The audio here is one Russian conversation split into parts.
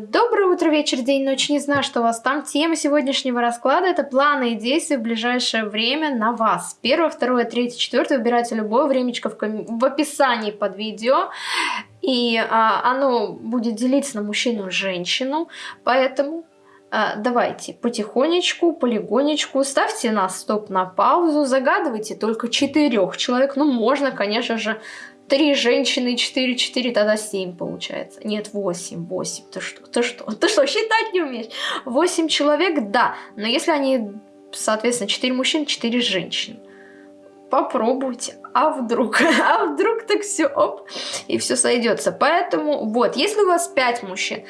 Доброе утро, вечер, день, ночь. Не знаю, что у вас там. Тема сегодняшнего расклада – это планы и действия в ближайшее время на вас. Первое, второе, третье, четвертое. Выбирайте любое времечко в, ком... в описании под видео. И а, оно будет делиться на мужчину и женщину. Поэтому а, давайте потихонечку, полигонечку, ставьте на стоп, на паузу, загадывайте только четырех человек. Ну, можно, конечно же, Три женщины, четыре, четыре, тогда семь получается. Нет, восемь, восемь. Ты что, ты что, ты что, считать не умеешь? Восемь человек, да. Но если они, соответственно, четыре мужчин, четыре женщины. Попробуйте. А вдруг? А вдруг так все, оп, и все сойдется. Поэтому, вот, если у вас пять мужчин,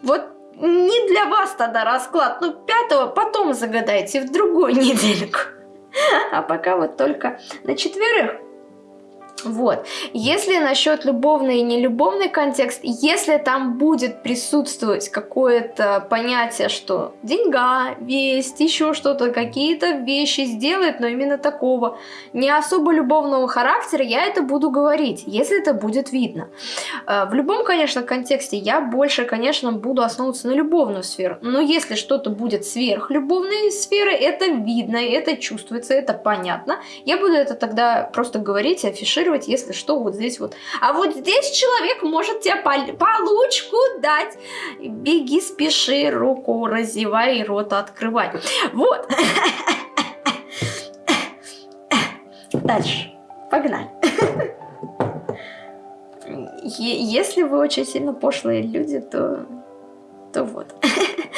вот не для вас тогда расклад, ну, пятого потом загадайте в другую недельку. А пока вот только на четверых вот. Если насчет любовный и нелюбовный контекст, если там будет присутствовать какое-то понятие, что деньга, весть, еще что-то, какие-то вещи сделает, но именно такого, не особо любовного характера, я это буду говорить, если это будет видно. Э, в любом, конечно, контексте я больше, конечно, буду основываться на любовную сферу, но если что-то будет сверхлюбовной сферы, это видно, это чувствуется, это понятно, я буду это тогда просто говорить афишировать реагировать, если что, вот здесь вот. А вот здесь человек может тебе получку дать. Беги, спеши, руку разевай, рот открывай. Вот. Дальше. Погнали. Если вы очень сильно пошлые люди, то, то вот.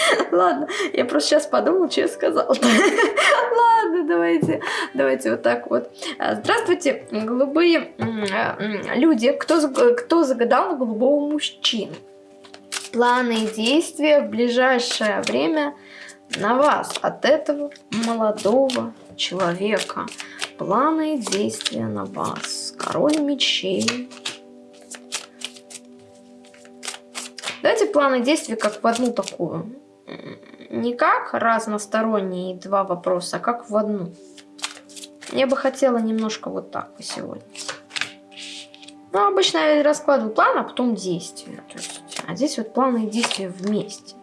Ладно, я просто сейчас подумал, что я сказал. Ладно, давайте, давайте вот так вот. А, здравствуйте, голубые а, люди. Кто, кто загадал голубого мужчину? Планы и действия в ближайшее время на вас от этого молодого человека. Планы и действия на вас. Король мечей. Давайте планы действий как в одну такую не как разносторонние два вопроса, а как в одну. Я бы хотела немножко вот так сегодня. Ну, обычно я раскладываю план, а потом действия. То есть, а здесь вот планы и действия вместе.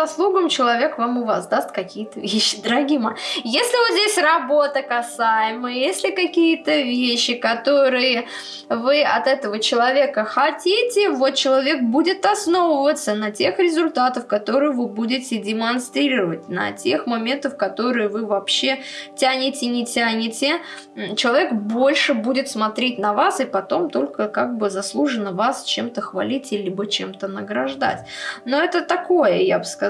Заслугам человек вам и воздаст какие-то вещи, дорогие мои. Если вот здесь работа касаемая, если какие-то вещи, которые вы от этого человека хотите, вот человек будет основываться на тех результатах, которые вы будете демонстрировать, на тех моментах, которые вы вообще тянете, не тянете. Человек больше будет смотреть на вас и потом только как бы заслуженно вас чем-то хвалить, либо чем-то награждать. Но это такое, я бы сказала.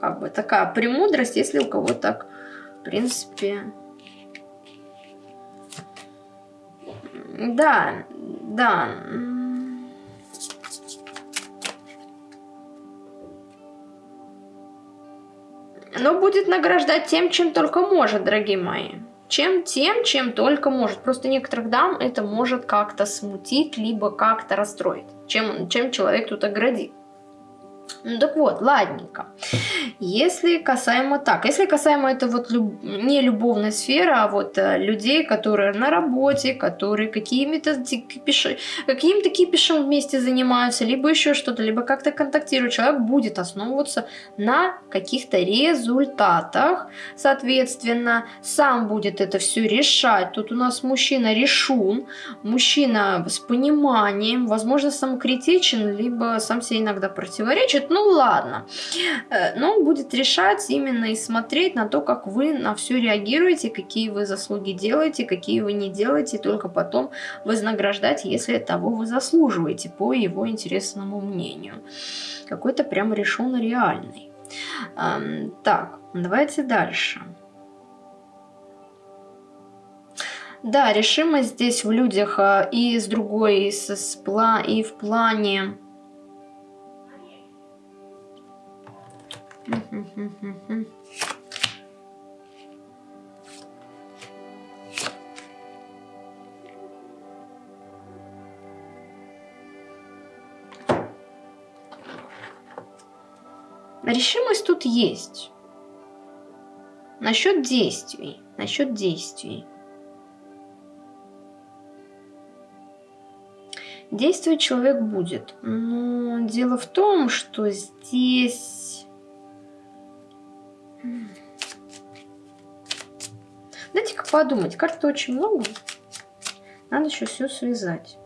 Как бы такая премудрость, если у кого так, в принципе... Да, да. Но будет награждать тем, чем только может, дорогие мои. Чем тем, чем только может. Просто некоторых дам это может как-то смутить, либо как-то расстроить. Чем, чем человек тут оградит. Ну так вот, ладненько. Если касаемо так, если касаемо это вот люб, не любовной сферы, а вот э, людей, которые на работе, которые какими-то кипиши, каким-то кипишем вместе занимаются, либо еще что-то, либо как-то контактируют, человек будет основываться на каких-то результатах, соответственно, сам будет это все решать. Тут у нас мужчина решун, мужчина с пониманием, возможно, самокритичен, либо сам себе иногда противоречит, ну ладно. Э, но он будет решать именно и смотреть на то, как вы на все реагируете, какие вы заслуги делаете, какие вы не делаете, только потом вознаграждать, если того вы заслуживаете, по его интересному мнению. Какой-то прям решен реальный. Так, давайте дальше. Да, решимость здесь в людях а, и с другой, и, с, с, и в плане Решимость тут есть. Насчет действий, насчет действий. Действовать человек будет, но дело в том, что здесь Дайте-ка подумать. Карт очень много. Надо еще все связать.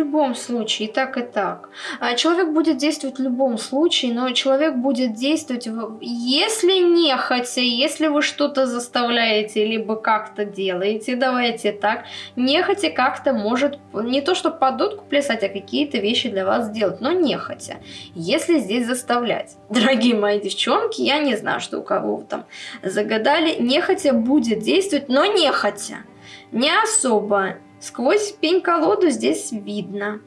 Любом случае, и так, и так. А, человек будет действовать в любом случае, но человек будет действовать, если не хотя, если вы что-то заставляете, либо как-то делаете, давайте так, не хотя как-то может, не то что под дудку плясать, а какие-то вещи для вас сделать, но не хотя. Если здесь заставлять. Дорогие мои девчонки, я не знаю, что у кого вы там загадали, не хотя будет действовать, но не хотя. Не особо Сквозь пень-колоду здесь видно.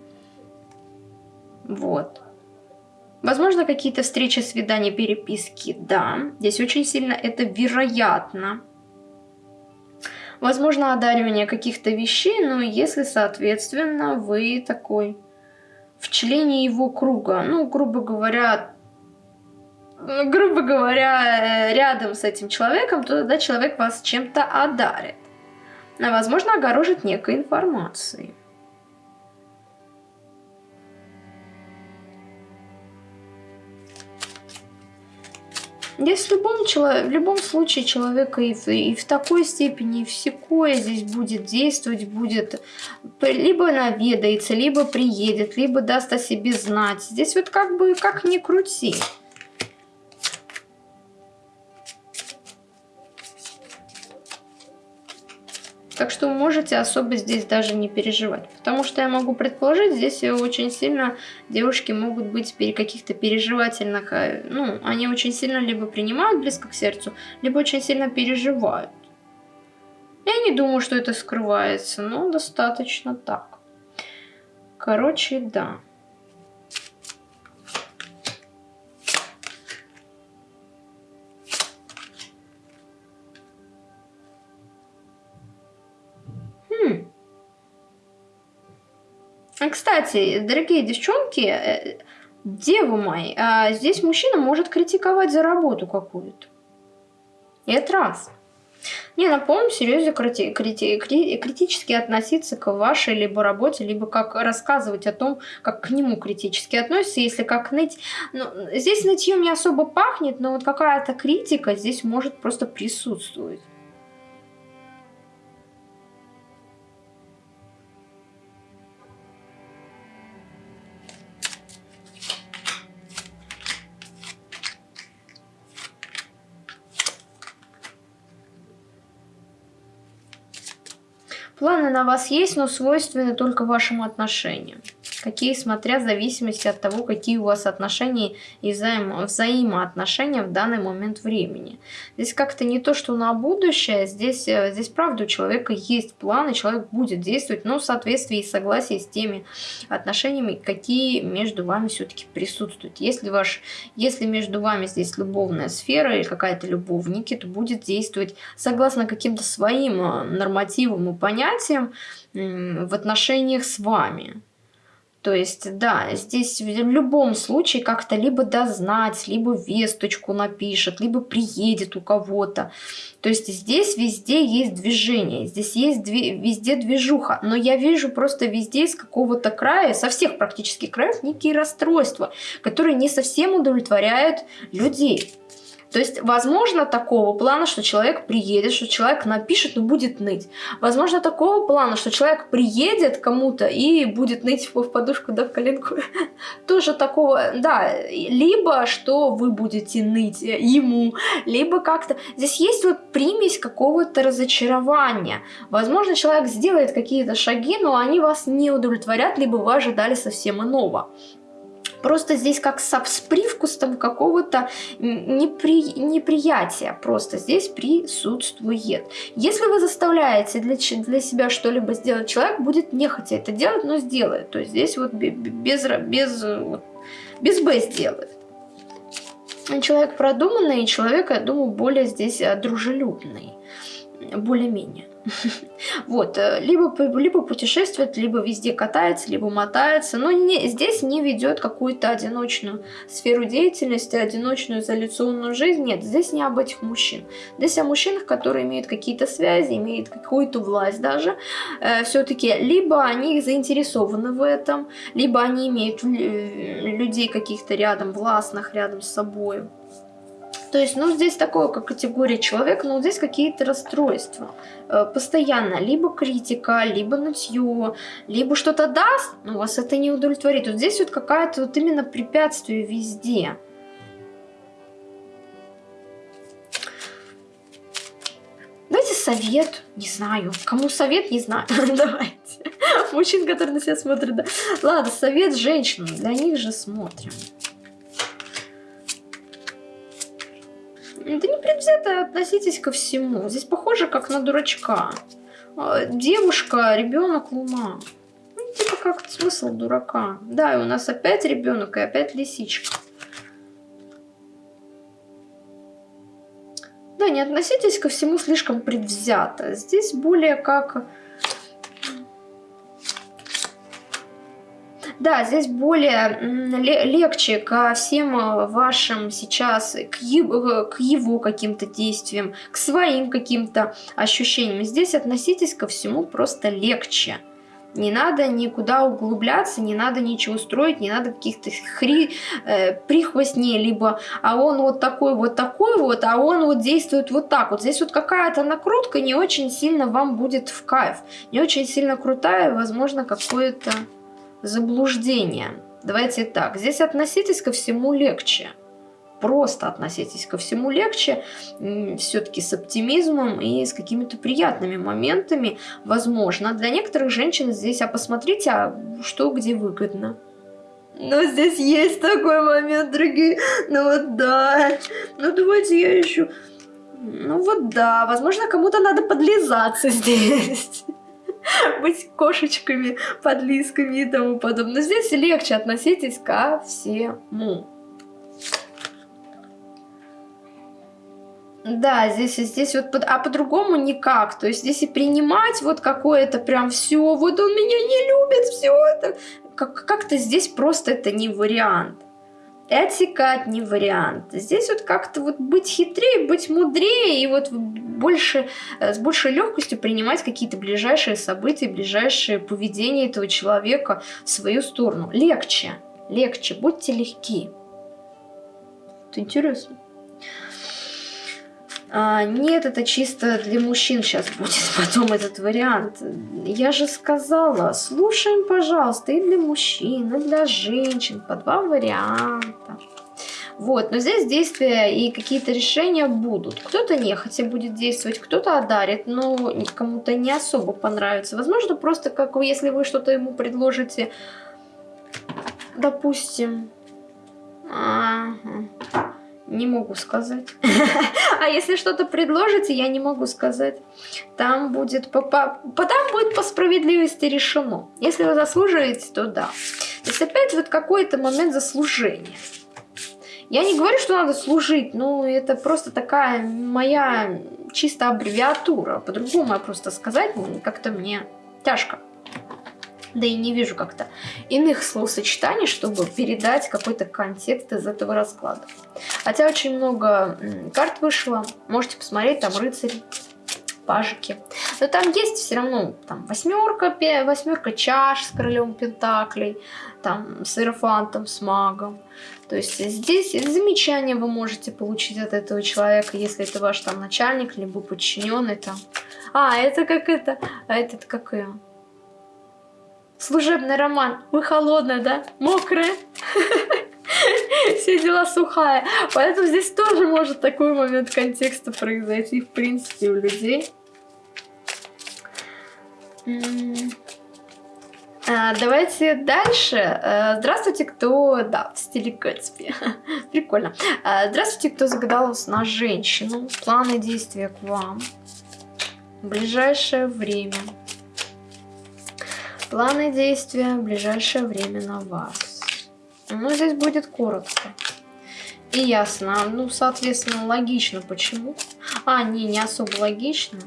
Вот. Возможно, какие-то встречи, свидания, переписки. Да, здесь очень сильно это вероятно. Возможно, одаривание каких-то вещей, но если, соответственно, вы такой в члене его круга, ну, грубо говоря, грубо говоря, рядом с этим человеком, то тогда человек вас чем-то одарит а возможно огорожит некой информацией. Здесь в любом, в любом случае человека и в, и в такой степени, и в секое здесь будет действовать, будет либо наведается, либо приедет, либо даст о себе знать. Здесь вот как бы, как ни крути. Так что можете особо здесь даже не переживать. Потому что я могу предположить, здесь очень сильно девушки могут быть каких-то переживательных... Э, ну, они очень сильно либо принимают близко к сердцу, либо очень сильно переживают. Я не думаю, что это скрывается, но достаточно так. Короче, да. Кстати, дорогие девчонки, э, девы мои, а здесь мужчина может критиковать за работу какую-то. И это раз. Не, на полном серьезе крити крити кри критически относиться к вашей либо работе, либо как рассказывать о том, как к нему критически относится, если как ныть. Ну, здесь нытьем не особо пахнет, но вот какая-то критика здесь может просто присутствовать. На вас есть, но свойственны только вашим отношениям какие, смотря в зависимости от того, какие у вас отношения и взаимо взаимоотношения в данный момент времени. Здесь как-то не то, что на будущее, здесь, э, здесь правда у человека есть планы, человек будет действовать, но в соответствии и согласии с теми отношениями, какие между вами все-таки присутствуют. Если, ваш, если между вами здесь любовная сфера или какая-то любовники, то будет действовать согласно каким-то своим э, нормативам и понятиям в отношениях с вами. То есть, да, здесь в любом случае как-то либо дознать, либо весточку напишет, либо приедет у кого-то. То есть здесь везде есть движение, здесь есть две, везде движуха. Но я вижу просто везде из какого-то края, со всех практически краев, некие расстройства, которые не совсем удовлетворяют людей. То есть, возможно, такого плана, что человек приедет, что человек напишет, но будет ныть. Возможно, такого плана, что человек приедет кому-то и будет ныть в подушку, да, в коленку. Тоже такого, да. Либо, что вы будете ныть ему, либо как-то... Здесь есть вот примесь какого-то разочарования. Возможно, человек сделает какие-то шаги, но они вас не удовлетворят, либо вы ожидали совсем иного. Просто здесь как с, с привкусом какого-то непри, неприятия. Просто здесь присутствует. Если вы заставляете для, для себя что-либо сделать, человек будет нехотя это делать, но сделает. То есть здесь вот без, без, без Б сделает. Человек продуманный, человек, я думаю, более здесь э, дружелюбный. Более-менее. Вот, э, либо, либо путешествует, либо везде катается, либо мотается, но не, здесь не ведет какую-то одиночную сферу деятельности, одиночную изоляционную жизнь. Нет, здесь не об этих мужчин. Здесь о мужчинах, которые имеют какие-то связи, имеют какую-то власть даже. Э, Все-таки либо они заинтересованы в этом, либо они имеют людей каких-то рядом, властных рядом с собой. То есть, ну, здесь такое, как категория человека, но здесь какие-то расстройства. Э, постоянно. Либо критика, либо нытье, либо что-то даст, но вас это не удовлетворит. Вот здесь вот какая-то вот именно препятствие везде. Давайте совет, не знаю. Кому совет, не знаю. Давайте. Мужчин, которые на себя смотрят, да. Ладно, совет женщинам, для них же смотрим. Да не предвзято относитесь ко всему. Здесь похоже как на дурачка. А, девушка, ребенок, луна. Ну, типа как смысл дурака. Да, и у нас опять ребенок и опять лисичка. Да, не относитесь ко всему слишком предвзято. Здесь более как Да, здесь более легче ко всем э, вашим сейчас, к его, к его каким-то действиям, к своим каким-то ощущениям. Здесь относитесь ко всему просто легче. Не надо никуда углубляться, не надо ничего строить, не надо каких-то хри, э, прихвостней, либо а он вот такой вот такой вот, а он вот действует вот так вот. Здесь вот какая-то накрутка не очень сильно вам будет в кайф, не очень сильно крутая, возможно, какое-то заблуждение. Давайте так, здесь относитесь ко всему легче. Просто относитесь ко всему легче, все-таки с оптимизмом и с какими-то приятными моментами. Возможно, для некоторых женщин здесь, а посмотрите, а что где выгодно. Но здесь есть такой момент, дорогие. Ну вот да. Ну давайте я еще... Ну вот да, возможно, кому-то надо подлизаться здесь. быть кошечками, подлизками и тому подобное. Здесь легче относитесь ко всему. Да, здесь, здесь вот, а по-другому никак. То есть здесь и принимать вот какое-то прям все, вот он меня не любит, все это. Как-то здесь просто это не вариант отсекать не вариант. Здесь вот как-то вот быть хитрее, быть мудрее и вот больше, э, с большей легкостью принимать какие-то ближайшие события, ближайшее поведение этого человека в свою сторону. Легче, легче, будьте легки. Это интересно. А, нет, это чисто для мужчин сейчас будет потом этот вариант. Я же сказала, слушаем, пожалуйста, и для мужчин, и для женщин, по два варианта. Вот, но здесь действия и какие-то решения будут. Кто-то нехотя будет действовать, кто-то одарит, но кому-то не особо понравится. Возможно, просто как если вы что-то ему предложите, допустим... Ага. Не могу сказать. А если что-то предложите, я не могу сказать. Там будет по, по, там будет по справедливости решено. Если вы заслуживаете, то да. То есть опять вот какой-то момент заслужения. Я не говорю, что надо служить, но это просто такая моя чисто аббревиатура. По-другому я просто сказать как-то мне тяжко да и не вижу как-то иных словосочетаний, чтобы передать какой-то контекст из этого расклада. Хотя очень много карт вышло, можете посмотреть, там рыцарь, пажики. Но там есть все равно там восьмерка, восьмерка чаш с королем пентаклей, там с иерофантом, с магом. То есть здесь замечания вы можете получить от этого человека, если это ваш там начальник, либо подчиненный там. А, это как это, а этот как ее? Служебный роман. Вы холодная, да? Мокрая. Все дела сухая. Поэтому здесь тоже может такой момент контекста произойти, в принципе, у людей. А, давайте дальше. А, здравствуйте, кто... Да, в стиле Гэтсби. Прикольно. А, здравствуйте, кто загадал на женщину. Планы действия к вам. В ближайшее время. Планы действия в ближайшее время на вас. Ну, здесь будет коротко. И ясно. Ну, соответственно, логично почему. А, не, не особо логично.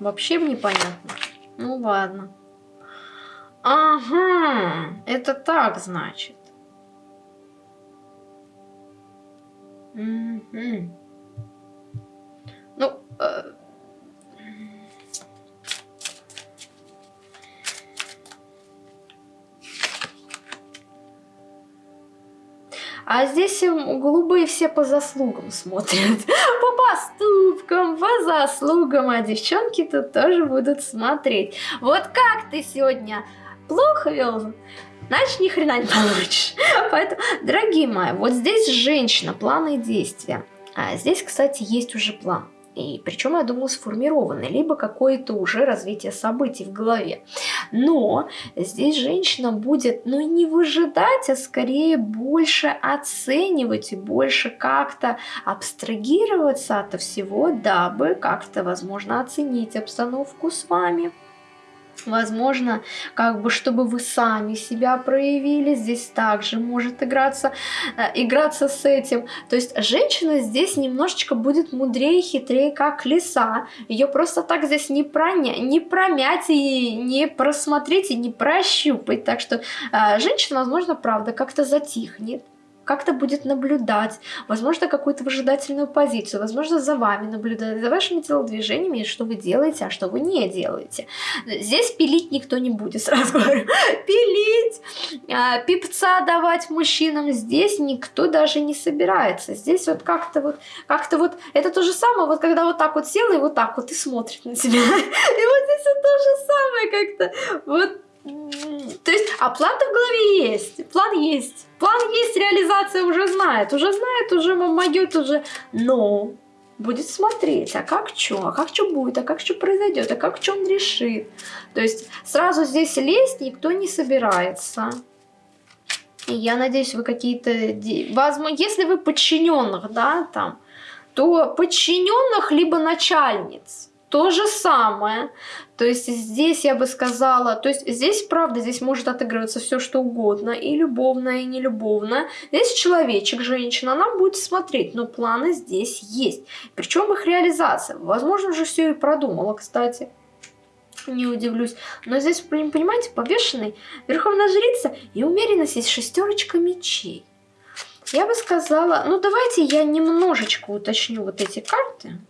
Вообще непонятно. Ну ладно. Ага, это так значит. Угу. Ну, э, А здесь голубые все по заслугам смотрят. По поступкам, по заслугам. А девчонки тут тоже будут смотреть. Вот как ты сегодня плохо вел, значит, ни хрена не получишь. Поэтому, дорогие мои, вот здесь женщина, планы действия. А здесь, кстати, есть уже план. И причем, я думаю, сформированный, либо какое-то уже развитие событий в голове. Но здесь женщина будет, ну, не выжидать, а скорее больше оценивать и больше как-то абстрагироваться от всего, дабы как-то, возможно, оценить обстановку с вами. Возможно, как бы, чтобы вы сами себя проявили, здесь также может играться, э, играться с этим. То есть женщина здесь немножечко будет мудрее, хитрее, как лиса. Ее просто так здесь не, проня, не промять и не просмотреть и не прощупать. Так что э, женщина, возможно, правда, как-то затихнет как-то будет наблюдать, возможно, какую-то выжидательную позицию, возможно, за вами наблюдать, за вашими телодвижениями, что вы делаете, а что вы не делаете. Здесь пилить никто не будет, сразу говорю. Пилить, а, пипца давать мужчинам здесь никто даже не собирается. Здесь вот как-то вот, как-то вот, это то же самое, вот когда вот так вот села и вот так вот и смотрит на тебя. И вот здесь вот то же самое как-то. Вот то есть, а план-то в голове есть, план есть. План есть, реализация уже знает, уже знает, уже могет, уже... Но будет смотреть, а как что, а как что будет, а как что произойдет, а как что он решит. То есть сразу здесь лезть никто не собирается. И я надеюсь, вы какие-то... Возможно, если вы подчиненных, да, там, то подчиненных либо начальниц то же самое. То есть здесь я бы сказала, то есть здесь, правда, здесь может отыгрываться все что угодно, и любовное, и нелюбовное. Здесь человечек, женщина, она будет смотреть, но планы здесь есть. Причем их реализация. Возможно, уже все и продумала, кстати. Не удивлюсь. Но здесь, понимаете, повешенный верховная жрица и умеренность есть шестерочка мечей. Я бы сказала, ну давайте я немножечко уточню вот эти карты.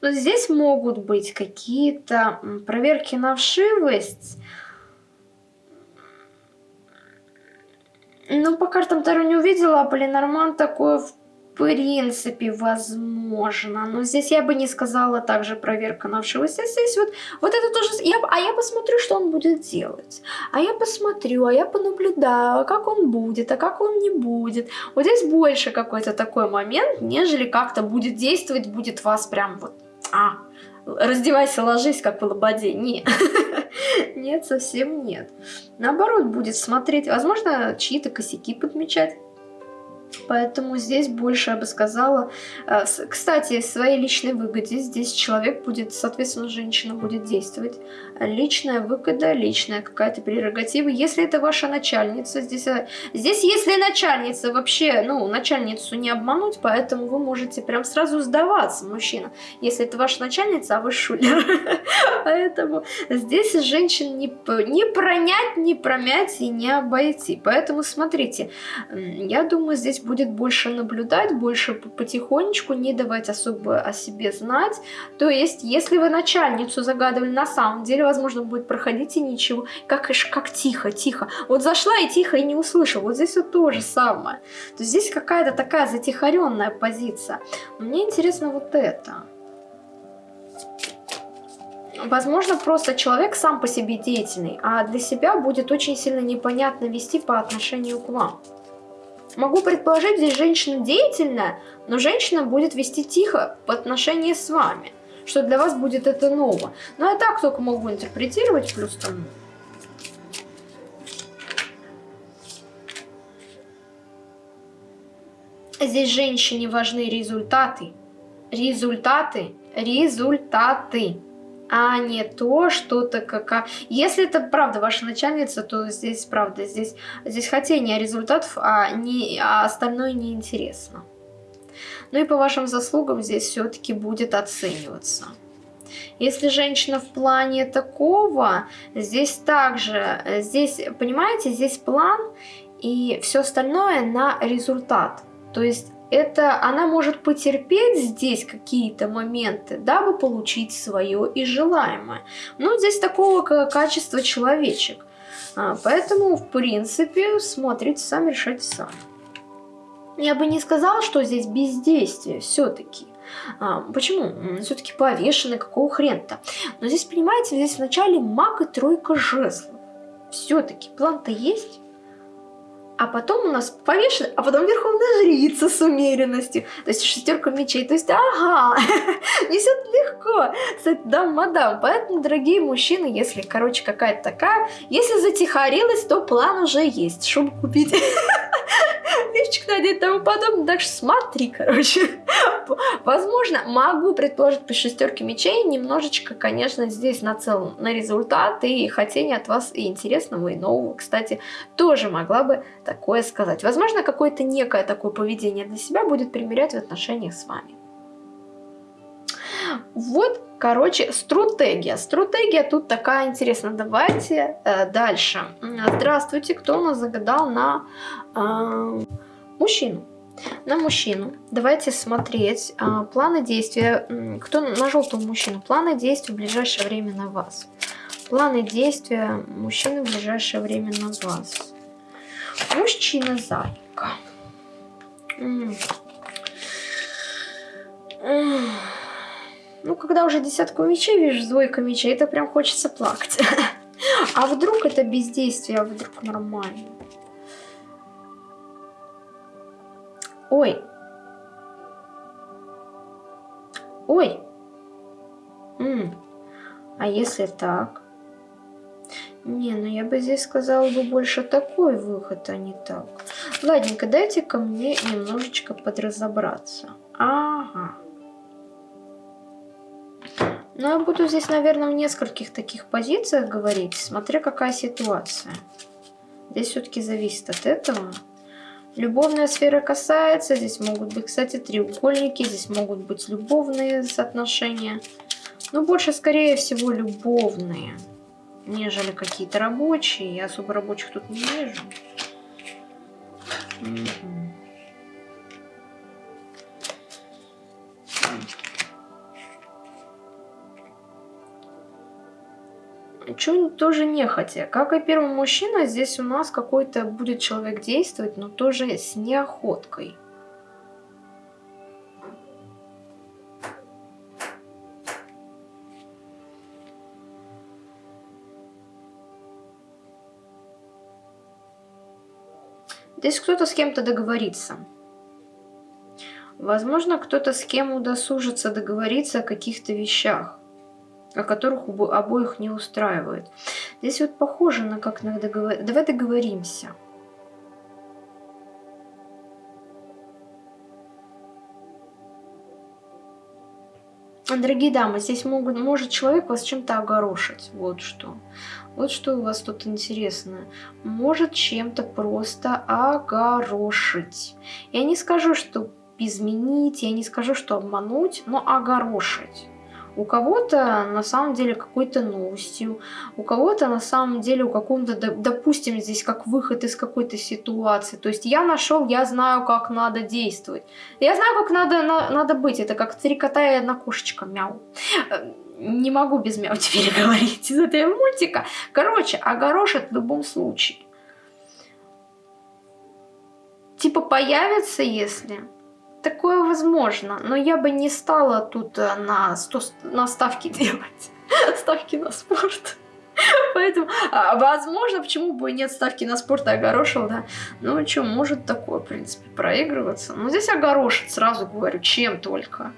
Но здесь могут быть какие-то проверки на вшивость. Ну, по картам Таро не увидела, а Полинорман такое в принципе возможно. Но здесь я бы не сказала также проверка на вшивость. Здесь вот, вот это тоже... Я, а я посмотрю, что он будет делать. А я посмотрю, а я понаблюдаю, как он будет, а как он не будет. Вот здесь больше какой-то такой момент, нежели как-то будет действовать, будет вас прям вот а, раздевайся, ложись, как в лободе. Нет, совсем нет. Наоборот, будет смотреть, возможно, чьи-то косяки подмечать. Поэтому здесь больше, я бы сказала, э, кстати, своей личной выгоде здесь человек будет, соответственно, женщина будет действовать. Личная выгода, личная какая-то прерогатива. Если это ваша начальница, здесь, э, здесь если начальница вообще, ну, начальницу не обмануть, поэтому вы можете прям сразу сдаваться, мужчина. Если это ваша начальница, а вы шулер. Поэтому здесь женщин не, не пронять, не промять и не обойти. Поэтому смотрите, я думаю, здесь здесь будет больше наблюдать, больше потихонечку, не давать особо о себе знать. То есть, если вы начальницу загадывали, на самом деле, возможно, будет проходить и ничего. Как, как тихо, тихо. Вот зашла и тихо, и не услышала. Вот здесь вот то же самое. То есть, здесь какая-то такая затихаренная позиция. мне интересно вот это. Возможно, просто человек сам по себе деятельный, а для себя будет очень сильно непонятно вести по отношению к вам. Могу предположить, здесь женщина деятельная, но женщина будет вести тихо по отношению с вами, что для вас будет это ново. Но я так только могу интерпретировать, плюс там... Здесь женщине важны результаты. Результаты. Результаты. а не то, что-то как... Если это правда ваша начальница, то здесь правда, здесь, здесь хотение результатов, а, не, а остальное неинтересно. Ну и по вашим заслугам здесь все-таки будет оцениваться. Если женщина в плане такого, здесь также, здесь, понимаете, здесь план и все остальное на результат. То есть это она может потерпеть здесь какие-то моменты, дабы получить свое и желаемое. Но здесь такого качества человечек. А, поэтому, в принципе, смотрите сами, решайте сами. Я бы не сказала, что здесь бездействие все-таки. А, почему? Все-таки повешены, какого хрена-то? Но здесь, понимаете, здесь вначале маг и тройка жезлов. Все-таки план-то есть а потом у нас повешен, а потом верховная жрица с умеренностью, то есть шестерка мечей, то есть ага, несет легко, кстати, да, мадам, поэтому, дорогие мужчины, если, короче, какая-то такая, если затихарилась, то план уже есть, чтобы купить лифчик надеть тому подобное, так что смотри, короче, возможно, могу предположить по шестерке мечей, немножечко, конечно, здесь нацелен на результат. И хотение от вас и интересного, и нового, кстати, тоже могла бы такое сказать. Возможно, какое-то некое такое поведение для себя будет примерять в отношениях с вами. Вот, короче, стратегия. Стратегия тут такая интересная. Давайте э, дальше. Здравствуйте, кто у нас загадал на э, мужчину? На мужчину. Давайте смотреть э, планы действия. Кто на желтого мужчину? Планы действия в ближайшее время на вас. Планы действия мужчины в ближайшее время на вас. Мужчина-зайка. Ну, когда уже десятку мечей вижу, двойка мечей, это прям хочется плакать. А вдруг это бездействие, а вдруг нормально? Ой. Ой. М -м. А если так? Не, ну я бы здесь сказала бы больше такой выход, а не так. Ладненько, дайте ко мне немножечко подразобраться. Ага. Ну, я буду здесь, наверное, в нескольких таких позициях говорить, смотря какая ситуация. Здесь все-таки зависит от этого. Любовная сфера касается, здесь могут быть, кстати, треугольники, здесь могут быть любовные соотношения. Но больше, скорее всего, любовные нежели какие-то рабочие. Я особо рабочих тут не вижу. Чуть тоже нехотя. Как и первый мужчина, здесь у нас какой-то будет человек действовать, но тоже с неохоткой. Здесь кто-то с кем-то договорится. Возможно, кто-то с кем удосужится договориться о каких-то вещах, о которых обоих не устраивает. Здесь вот похоже на как на договор... Давай договоримся. Дорогие дамы, здесь могут, может человек вас чем-то огорошить. Вот что. Вот что у вас тут интересно. Может чем-то просто огорошить. Я не скажу, что изменить, я не скажу, что обмануть, но огорошить. У кого-то на самом деле какой-то новостью, у кого-то на самом деле у каком-то, допустим, здесь как выход из какой-то ситуации. То есть я нашел, я знаю, как надо действовать. Я знаю, как надо, на, надо быть. Это как три кота и одна кошечка, мяу. Не могу без мяу теперь говорить из этого мультика. Короче, огорошит в любом случае. Типа появится, если Такое возможно, но я бы не стала тут э, на, 100, на ставки делать. Ставки на спорт. Поэтому, а, возможно, почему бы нет ставки на спорт, а огорошил, да. Ну, что, может такое, в принципе, проигрываться. Но здесь огорошит, сразу говорю, чем только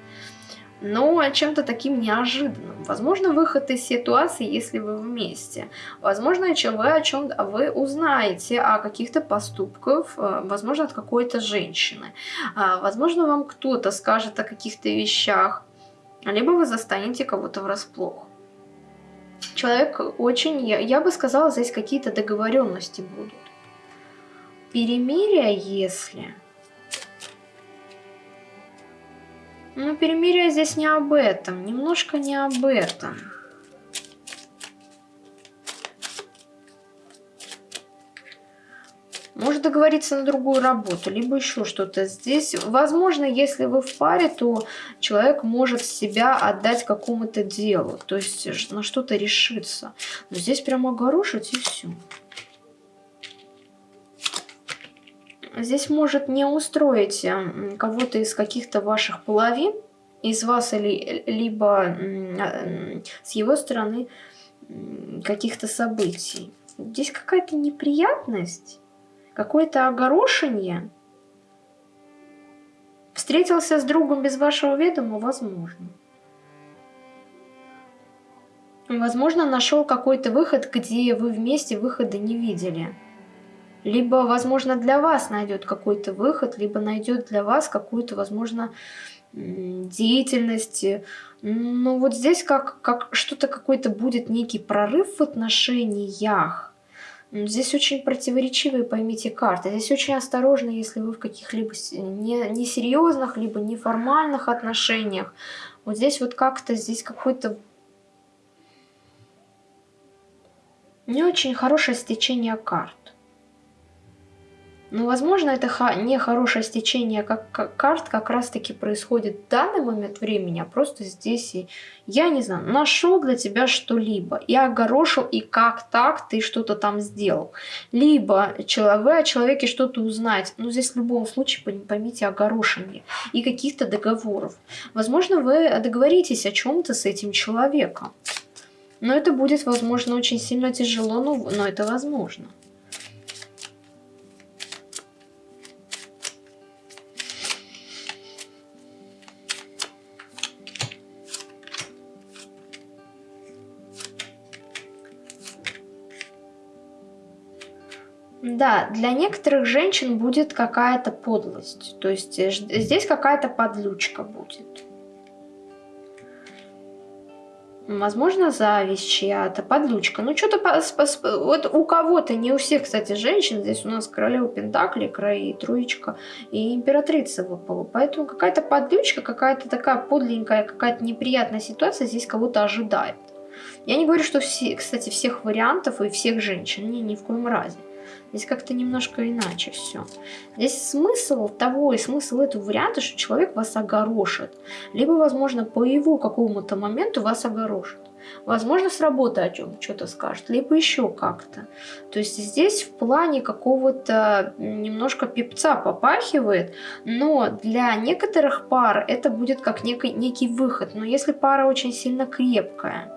но чем-то таким неожиданным. Возможно, выход из ситуации, если вы вместе. Возможно, вы о чем вы узнаете о каких-то поступках, э, возможно, от какой-то женщины. А, возможно, вам кто-то скажет о каких-то вещах, либо вы застанете кого-то врасплох. Человек очень, я, я бы сказала, здесь какие-то договоренности будут. Перемирие, если... Ну, перемирие здесь не об этом, немножко не об этом. Может договориться на другую работу, либо еще что-то. Здесь, возможно, если вы в паре, то человек может себя отдать какому-то делу, то есть на что-то решиться. Но здесь прямо огорошить и все. Здесь может не устроить э, кого-то из каких-то ваших половин, из вас или либо а, с его стороны каких-то событий. Здесь какая-то неприятность какое-то огорошение. Встретился с другом без вашего ведома? Возможно. Возможно, нашел какой-то выход, где вы вместе выхода не видели. Либо, возможно, для вас найдет какой-то выход, либо найдет для вас какую-то, возможно, деятельность. Ну вот здесь как, как что-то какой-то будет некий прорыв в отношениях. Здесь очень противоречивые, поймите, карты. Здесь очень осторожно, если вы в каких-либо несерьезных, не либо неформальных отношениях. Вот здесь вот как-то, здесь какой-то не очень хорошее стечение карт. Ну, возможно, это не хорошее стечение как, карт как раз-таки происходит в данный момент времени, а просто здесь, и, я не знаю, нашел для тебя что-либо, и огорошил, и как так ты что-то там сделал. Либо вы о человеке что-то узнаете, но здесь в любом случае, поймите, огорошение и каких-то договоров. Возможно, вы договоритесь о чем-то с этим человеком. Но это будет, возможно, очень сильно тяжело, но, но это возможно. Да, для некоторых женщин будет какая-то подлость. То есть э, здесь какая-то подлючка будет. Возможно, зависть чья-то, подлючка. Ну, что-то... Вот у кого-то, не у всех, кстати, женщин. Здесь у нас королева Пентакли, край, троечка и императрица выпала. Поэтому какая-то подлючка, какая-то такая подленькая, какая-то неприятная ситуация здесь кого-то ожидает. Я не говорю, что все, кстати, всех вариантов и всех женщин. Не, ни в коем разе. Здесь как-то немножко иначе все. Здесь смысл того и смысл этого варианта, что человек вас огорошит. Либо, возможно, по его какому-то моменту вас огорошит. Возможно, с работы о чем что-то скажет, либо еще как-то. То есть здесь в плане какого-то немножко пипца попахивает, но для некоторых пар это будет как некий, некий выход. Но если пара очень сильно крепкая,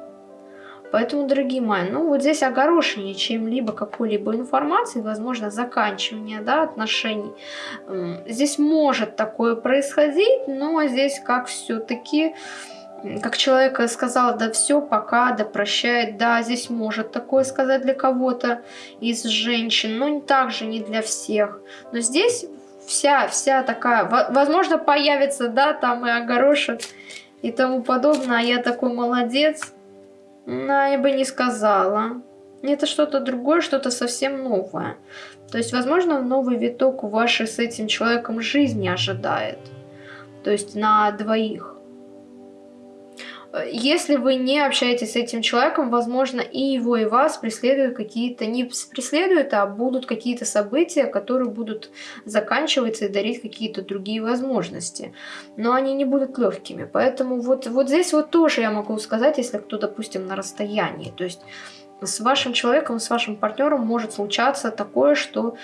Поэтому, дорогие мои, ну вот здесь огорошение чем-либо, какой-либо информации, возможно, заканчивание да, отношений. Здесь может такое происходить, но здесь как все-таки как человек сказал, да все, пока, да прощает, да, здесь может такое сказать для кого-то из женщин, но также не для всех. Но здесь вся, вся такая, возможно, появится, да, там и огорошит и тому подобное, а я такой молодец, ну, я бы не сказала. Это что-то другое, что-то совсем новое. То есть, возможно, новый виток вашей с этим человеком жизни ожидает. То есть на двоих. Если вы не общаетесь с этим человеком, возможно, и его, и вас преследуют какие-то, не преследуют, а будут какие-то события, которые будут заканчиваться и дарить какие-то другие возможности. Но они не будут легкими. Поэтому вот, вот здесь вот тоже я могу сказать, если кто, допустим, на расстоянии. То есть с вашим человеком, с вашим партнером может случаться такое, что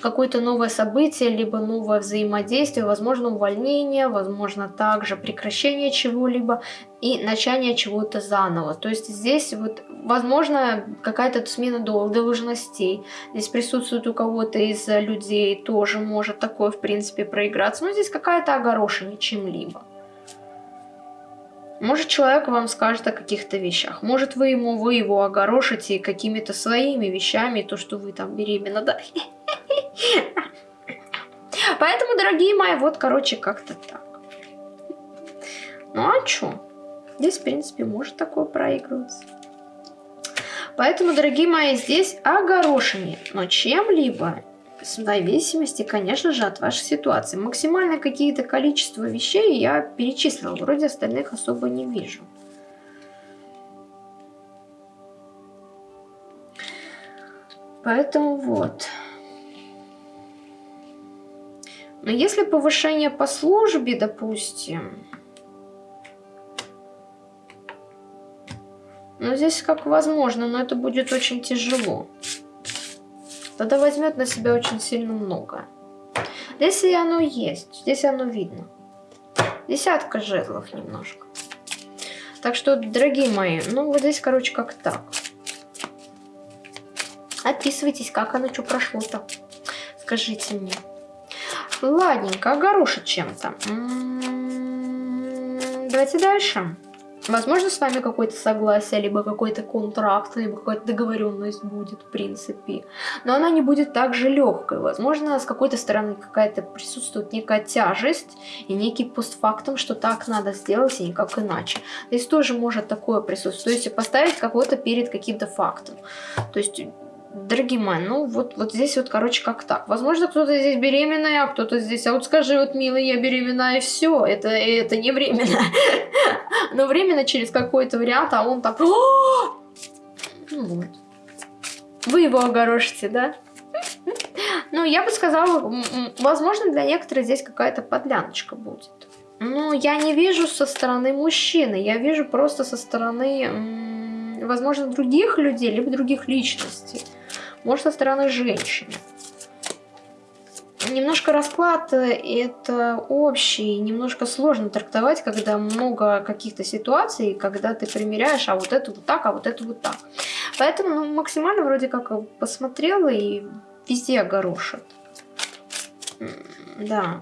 какое-то новое событие, либо новое взаимодействие, возможно увольнение, возможно также прекращение чего-либо и начание чего-то заново. То есть здесь вот возможно какая-то смена должностей. Здесь присутствует у кого-то из людей, тоже может такое в принципе проиграться. Но здесь какая-то огорошина чем-либо. Может, человек вам скажет о каких-то вещах. Может, вы ему, вы его огорошите какими-то своими вещами, то, что вы там беременна, да. Поэтому, дорогие мои, вот, короче, как-то так. Ну, а чё? Здесь, в принципе, может такое проигрываться. Поэтому, дорогие мои, здесь огорошение. Но чем-либо в зависимости, конечно же, от вашей ситуации. Максимальное какие-то количество вещей я перечислила. Вроде остальных особо не вижу. Поэтому вот. Но если повышение по службе, допустим, ну здесь как возможно, но это будет очень тяжело. Тогда возьмет на себя очень сильно много. Здесь и оно есть, здесь оно видно. Десятка жезлов немножко. Так что, дорогие мои, ну вот здесь, короче, как так. Отписывайтесь, как оно что прошло-то. Скажите мне. Ладненько, огорошит чем-то. М-м-м, давайте дальше. Возможно, с вами какое-то согласие, либо какой-то контракт, либо какая-то договоренность будет, в принципе. Но она не будет так же легкой. Возможно, с какой-то стороны какая-то присутствует некая тяжесть и некий постфактум, что так надо сделать и никак иначе. Здесь тоже может такое присутствовать. То есть поставить кого-то перед каким-то фактом. То есть Дорогие мои, ну вот, вот здесь вот, короче, как так. Возможно, кто-то здесь беременная, а кто-то здесь, а вот скажи, вот, милый, я беременна, и все, это, это не временно. Но временно через какой-то вариант, а он так... Ну вот. Вы его огорошите, да? Ну, я бы сказала, возможно, для некоторых здесь какая-то подляночка будет. Ну, я не вижу со стороны мужчины, я вижу просто со стороны, возможно, других людей, либо других личностей может со стороны женщины. Немножко расклад э, это общий, немножко сложно трактовать, когда много каких-то ситуаций, когда ты примеряешь, а вот это вот так, а вот это вот так. Поэтому ну, максимально вроде как посмотрела и везде огорошит. Да.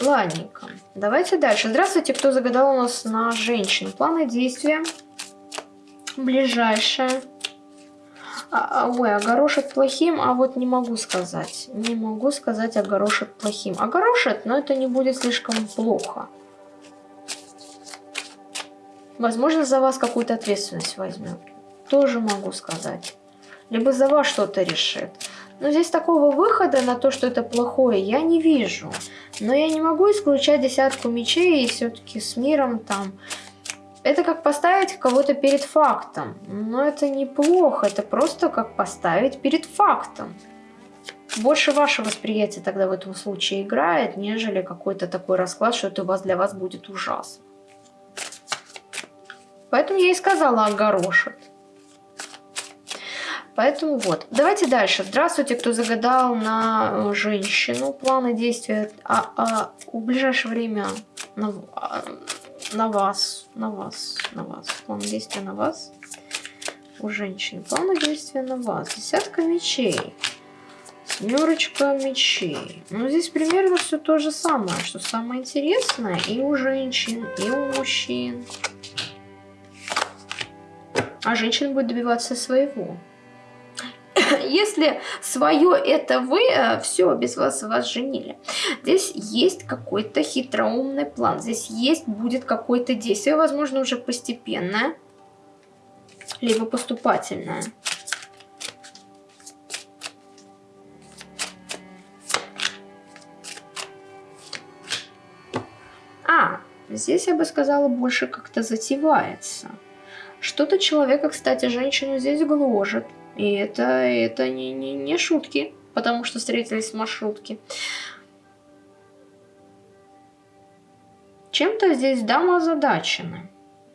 Ладненько. Давайте дальше. Здравствуйте, кто загадал у нас на женщину. Планы действия. Ближайшее. А, а, ой, огорошит плохим, а вот не могу сказать. Не могу сказать огорошит плохим. Огорошит, но это не будет слишком плохо. Возможно, за вас какую-то ответственность возьмет. Тоже могу сказать. Либо за вас что-то решит. Но здесь такого выхода на то, что это плохое, я не вижу. Но я не могу исключать десятку мечей и все-таки с миром там. Это как поставить кого-то перед фактом. Но это неплохо, это просто как поставить перед фактом. Больше ваше восприятие тогда в этом случае играет, нежели какой-то такой расклад, что это у вас для вас будет ужасно. Поэтому я и сказала огорошит. Поэтому вот. Давайте дальше. Здравствуйте, кто загадал на э, женщину. Планы действия а, а, в ближайшее время на, а, на вас. На вас. На вас. Планы действия на вас. У женщины. Планы действия на вас. Десятка мечей. Семерочка мечей. Ну, здесь примерно все то же самое, что самое интересное и у женщин, и у мужчин. А женщина будет добиваться своего. если свое это вы, э, все, без вас вас женили. Здесь есть какой-то хитроумный план, здесь есть, будет какое-то действие, возможно, уже постепенное, либо поступательное. А, здесь я бы сказала, больше как-то затевается. Что-то человека, кстати, женщину здесь гложет. И это, это не, не, не шутки, потому что встретились в маршрутке. Чем-то здесь дама озадачена.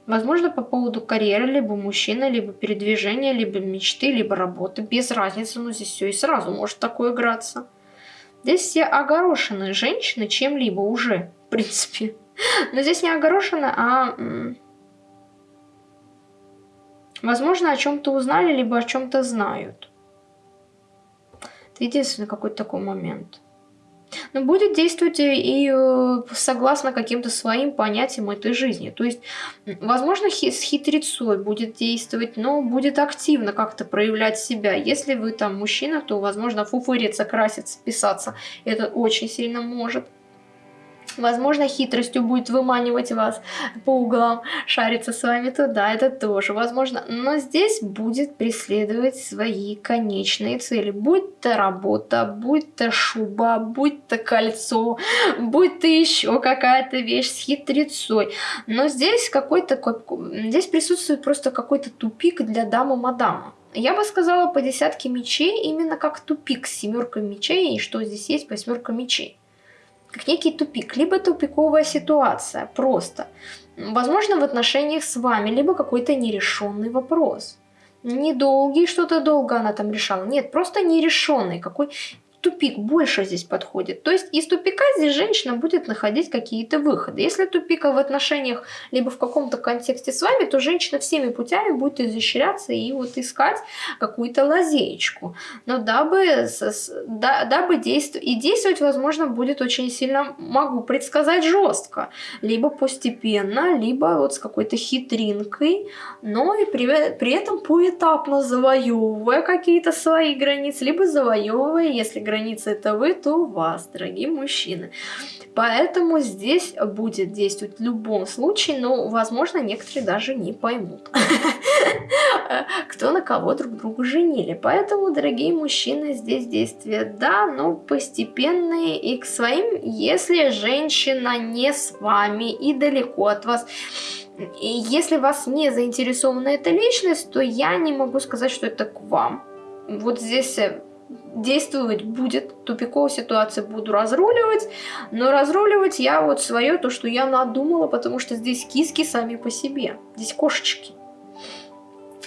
Возможно, по поводу карьеры, либо мужчины, либо передвижения, либо мечты, либо работы. Без разницы, но здесь все и сразу может такое играться. Здесь все огорошены женщины чем-либо уже, в принципе. Но здесь не огорошены, а Возможно, о чем-то узнали, либо о чем-то знают. Это единственный какой-то такой момент. Но будет действовать и э, согласно каким-то своим понятиям этой жизни. То есть, возможно, с хитрецой будет действовать, но будет активно как-то проявлять себя. Если вы там мужчина, то, возможно, фуфыриться, краситься, писаться. Это очень сильно может. Возможно, хитростью будет выманивать вас по углам, шариться с вами туда, это тоже возможно. Но здесь будет преследовать свои конечные цели. Будь то работа, будь то шуба, будь то кольцо, будь то еще какая-то вещь с хитрецой. Но здесь какой-то, здесь присутствует просто какой-то тупик для дамы-мадама. Я бы сказала по десятке мечей именно как тупик с семеркой мечей, и что здесь есть восьмерка мечей как некий тупик, либо тупиковая ситуация, просто. Возможно, в отношениях с вами, либо какой-то нерешенный вопрос. Недолгий, что-то долго она там решала. Нет, просто нерешенный, какой тупик больше здесь подходит. То есть из тупика здесь женщина будет находить какие-то выходы. Если тупика в отношениях либо в каком-то контексте с вами, то женщина всеми путями будет изощряться и вот искать какую-то лазеечку. Но дабы, дабы действовать, и действовать, возможно, будет очень сильно, могу предсказать, жестко. Либо постепенно, либо вот с какой-то хитринкой, но и при, при этом поэтапно завоевывая какие-то свои границы, либо завоевывая, если границы граница это вы, то вас, дорогие мужчины. Поэтому здесь будет действовать в любом случае, но, возможно, некоторые даже не поймут, кто на кого друг друга женили. Поэтому, дорогие мужчины, здесь действия, да, но постепенные и к своим, если женщина не с вами и далеко от вас, и если вас не заинтересована эта личность, то я не могу сказать, что это к вам. Вот здесь э, действовать будет, тупиковую ситуацию буду разруливать, но разруливать я вот свое, то, что я надумала, потому что здесь киски сами по себе, здесь кошечки.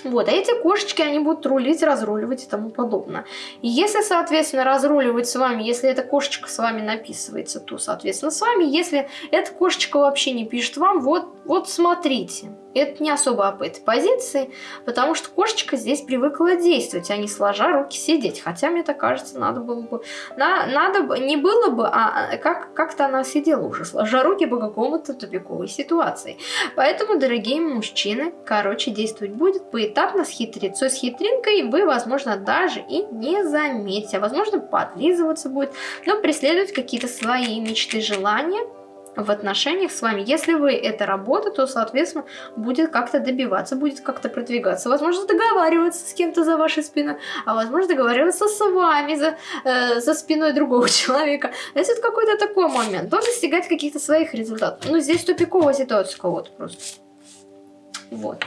Вот, а эти кошечки, они будут рулить, разруливать и тому подобное. И если, соответственно, разруливать с вами, если эта кошечка с вами написывается, то, соответственно, с вами. Если эта кошечка вообще не пишет вам, вот, вот смотрите. Это не особо об этой позиции, потому что кошечка здесь привыкла действовать, а не сложа руки сидеть. Хотя, мне так кажется, надо было бы... На, надо бы... Не было бы, а, а как, как-то она сидела уже, сложа руки по какому-то тупиковой ситуации. Поэтому, дорогие мужчины, короче, действовать будет поэтапно, с хитрецой, с хитринкой. Вы, возможно, даже и не заметите. Возможно, подлизываться будет, но преследовать какие-то свои мечты, желания – в отношениях с вами. Если вы это работа, то, соответственно, будет как-то добиваться, будет как-то продвигаться. Возможно, договариваться с кем-то за вашей спиной, а возможно, договариваться с вами за, э, за спиной другого человека. Это какой-то такой момент, то достигать каких-то своих результатов. Ну, здесь тупиковая ситуация у кого-то просто. Вот.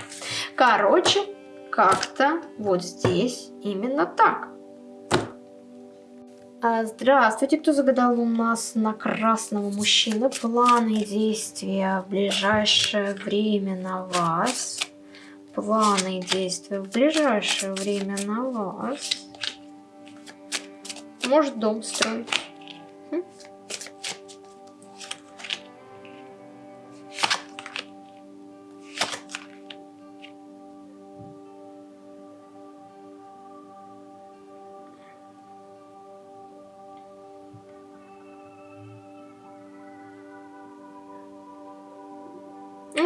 Короче, как-то вот здесь именно так. А, здравствуйте, кто загадал у нас на красного мужчину планы действия в ближайшее время на вас. Планы действия в ближайшее время на вас. Может дом строить.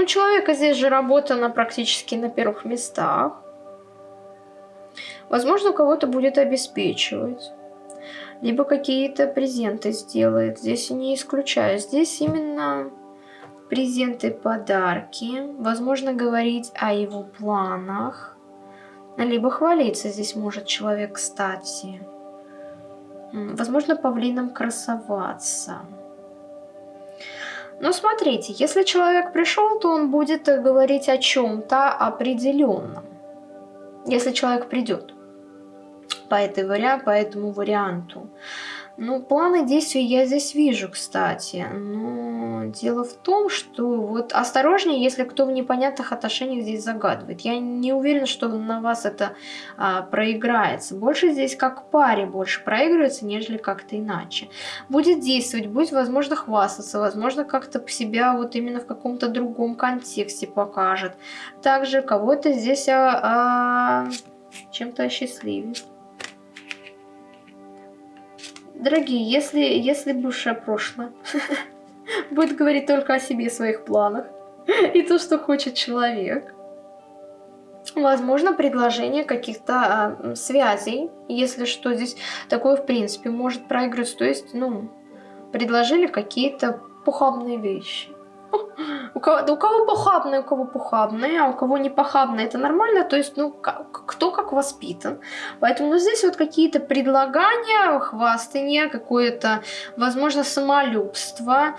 Человека здесь же работа на практически на первых местах. Возможно, кого-то будет обеспечивать. Либо какие-то презенты сделает. Здесь не исключаю. Здесь именно презенты, подарки. Возможно, говорить о его планах. Либо хвалиться здесь может человек, кстати. Возможно, павлином красоваться. Но смотрите, если человек пришел, то он будет говорить о чем-то определенном. Если человек придет по, этой вариа по этому варианту. Ну, планы действий я здесь вижу, кстати. Но дело в том, что вот осторожнее, если кто в непонятных отношениях здесь загадывает. Я не уверена, что на вас это а, проиграется. Больше здесь как паре больше проигрывается, нежели как-то иначе. Будет действовать, будет, возможно, хвастаться, возможно, как-то себя вот именно в каком-то другом контексте покажет. Также кого-то здесь а, а, чем-то осчастливит. Дорогие, если, если бывшее прошлое будет говорить только о себе, своих планах и то, что хочет человек, возможно, предложение каких-то а, связей, если что, здесь такое, в принципе, может проигрываться. То есть, ну, предложили какие-то похабные вещи. У кого, у кого похабные, у кого похабные, а у кого не похабные, это нормально. То есть, ну, кто как воспитан. Поэтому ну, здесь вот какие-то предлагания, хвастания, какое-то, возможно, самолюбство.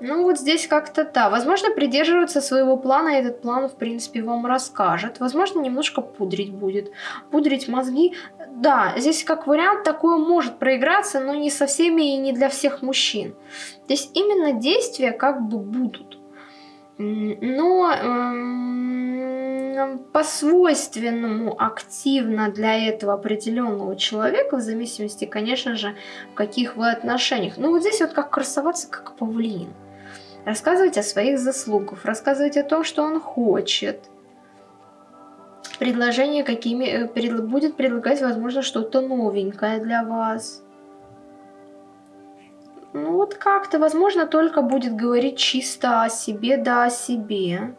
Ну, вот здесь как-то да. Возможно, придерживаться своего плана, и этот план, в принципе, вам расскажет. Возможно, немножко пудрить будет. Пудрить мозги. Да, здесь как вариант такое может проиграться, но не со всеми и не для всех мужчин. Здесь именно действия как бы будут. Но э, по свойственному активно для этого определенного человека, в зависимости, конечно же, в каких вы отношениях. Ну вот здесь вот как красоваться, как павлин рассказывать о своих заслугах, рассказывать о том, что он хочет. Предложение какими э, будет предлагать, возможно, что-то новенькое для вас. Ну вот как-то, возможно, только будет говорить чисто о себе, да о себе.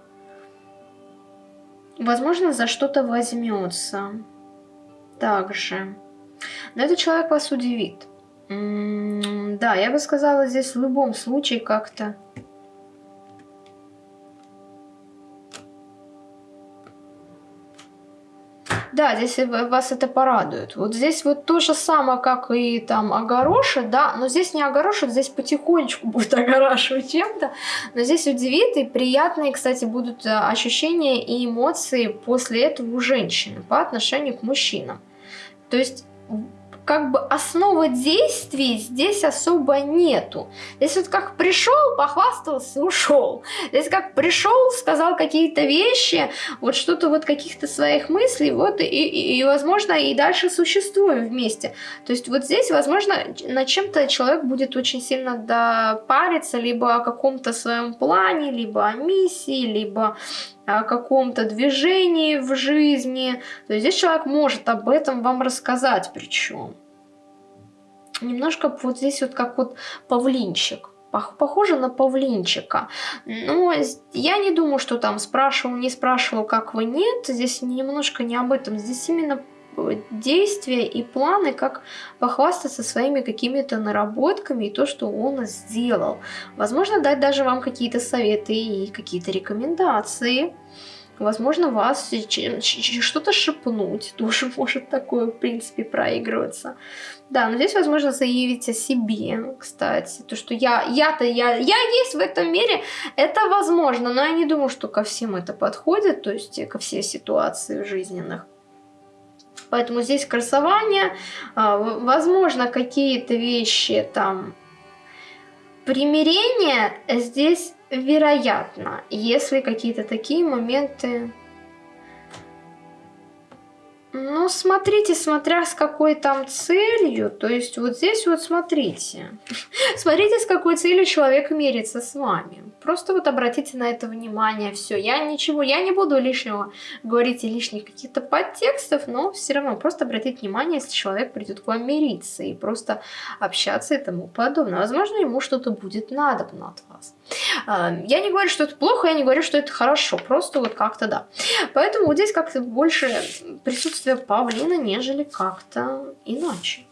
Возможно, за что-то возьмется. Также. Но этот человек вас удивит. М -м да, я бы сказала, здесь в любом случае как-то Да, здесь вас это порадует. Вот здесь вот то же самое, как и там огорошит, да, но здесь не огорошит, здесь потихонечку будет огорашивать чем-то, но здесь удивит и приятные, кстати, будут э, ощущения и эмоции после этого у женщины по отношению к мужчинам. То есть как бы основы действий здесь особо нету. Здесь вот как пришел, похвастался, ушел. Здесь как пришел, сказал какие-то вещи, вот что-то вот каких-то своих мыслей, вот и, и, и, возможно, и дальше существуем вместе. То есть вот здесь, возможно, над чем-то человек будет очень сильно допариться, либо о каком-то своем плане, либо о миссии, либо о каком-то движении в жизни. То есть здесь человек может об этом вам рассказать причем. Немножко вот здесь вот как вот павлинчик. Похоже на павлинчика. Но я не думаю, что там спрашивал, не спрашивал, как вы, нет. Здесь немножко не об этом. Здесь именно действия и планы, как похвастаться своими какими-то наработками и то, что он сделал. Возможно, дать даже вам какие-то советы и какие-то рекомендации. Возможно, вас что-то шепнуть, тоже может такое, в принципе, проигрываться. Да, но здесь, возможно, заявить о себе, кстати. То, что я, я-то, я, я есть в этом мире, это возможно, но я не думаю, что ко всем это подходит, то есть ко всей ситуации жизненных. Поэтому здесь красование, а, возможно, какие-то вещи там. Примирение здесь вероятно, если какие-то такие моменты ну, смотрите, смотря с какой там целью. То есть вот здесь вот смотрите. Смотрите, с какой целью человек мерится с вами. Просто вот обратите на это внимание. Все, я ничего, я не буду лишнего говорить и лишних каких-то подтекстов, но все равно просто обратите внимание, если человек придет к вам мириться и просто общаться и тому подобное. Возможно, ему что-то будет надобно от вас. Я не говорю, что это плохо, я не говорю, что это хорошо. Просто вот как-то да. Поэтому вот здесь как-то больше присутствие павлина, нежели как-то иначе.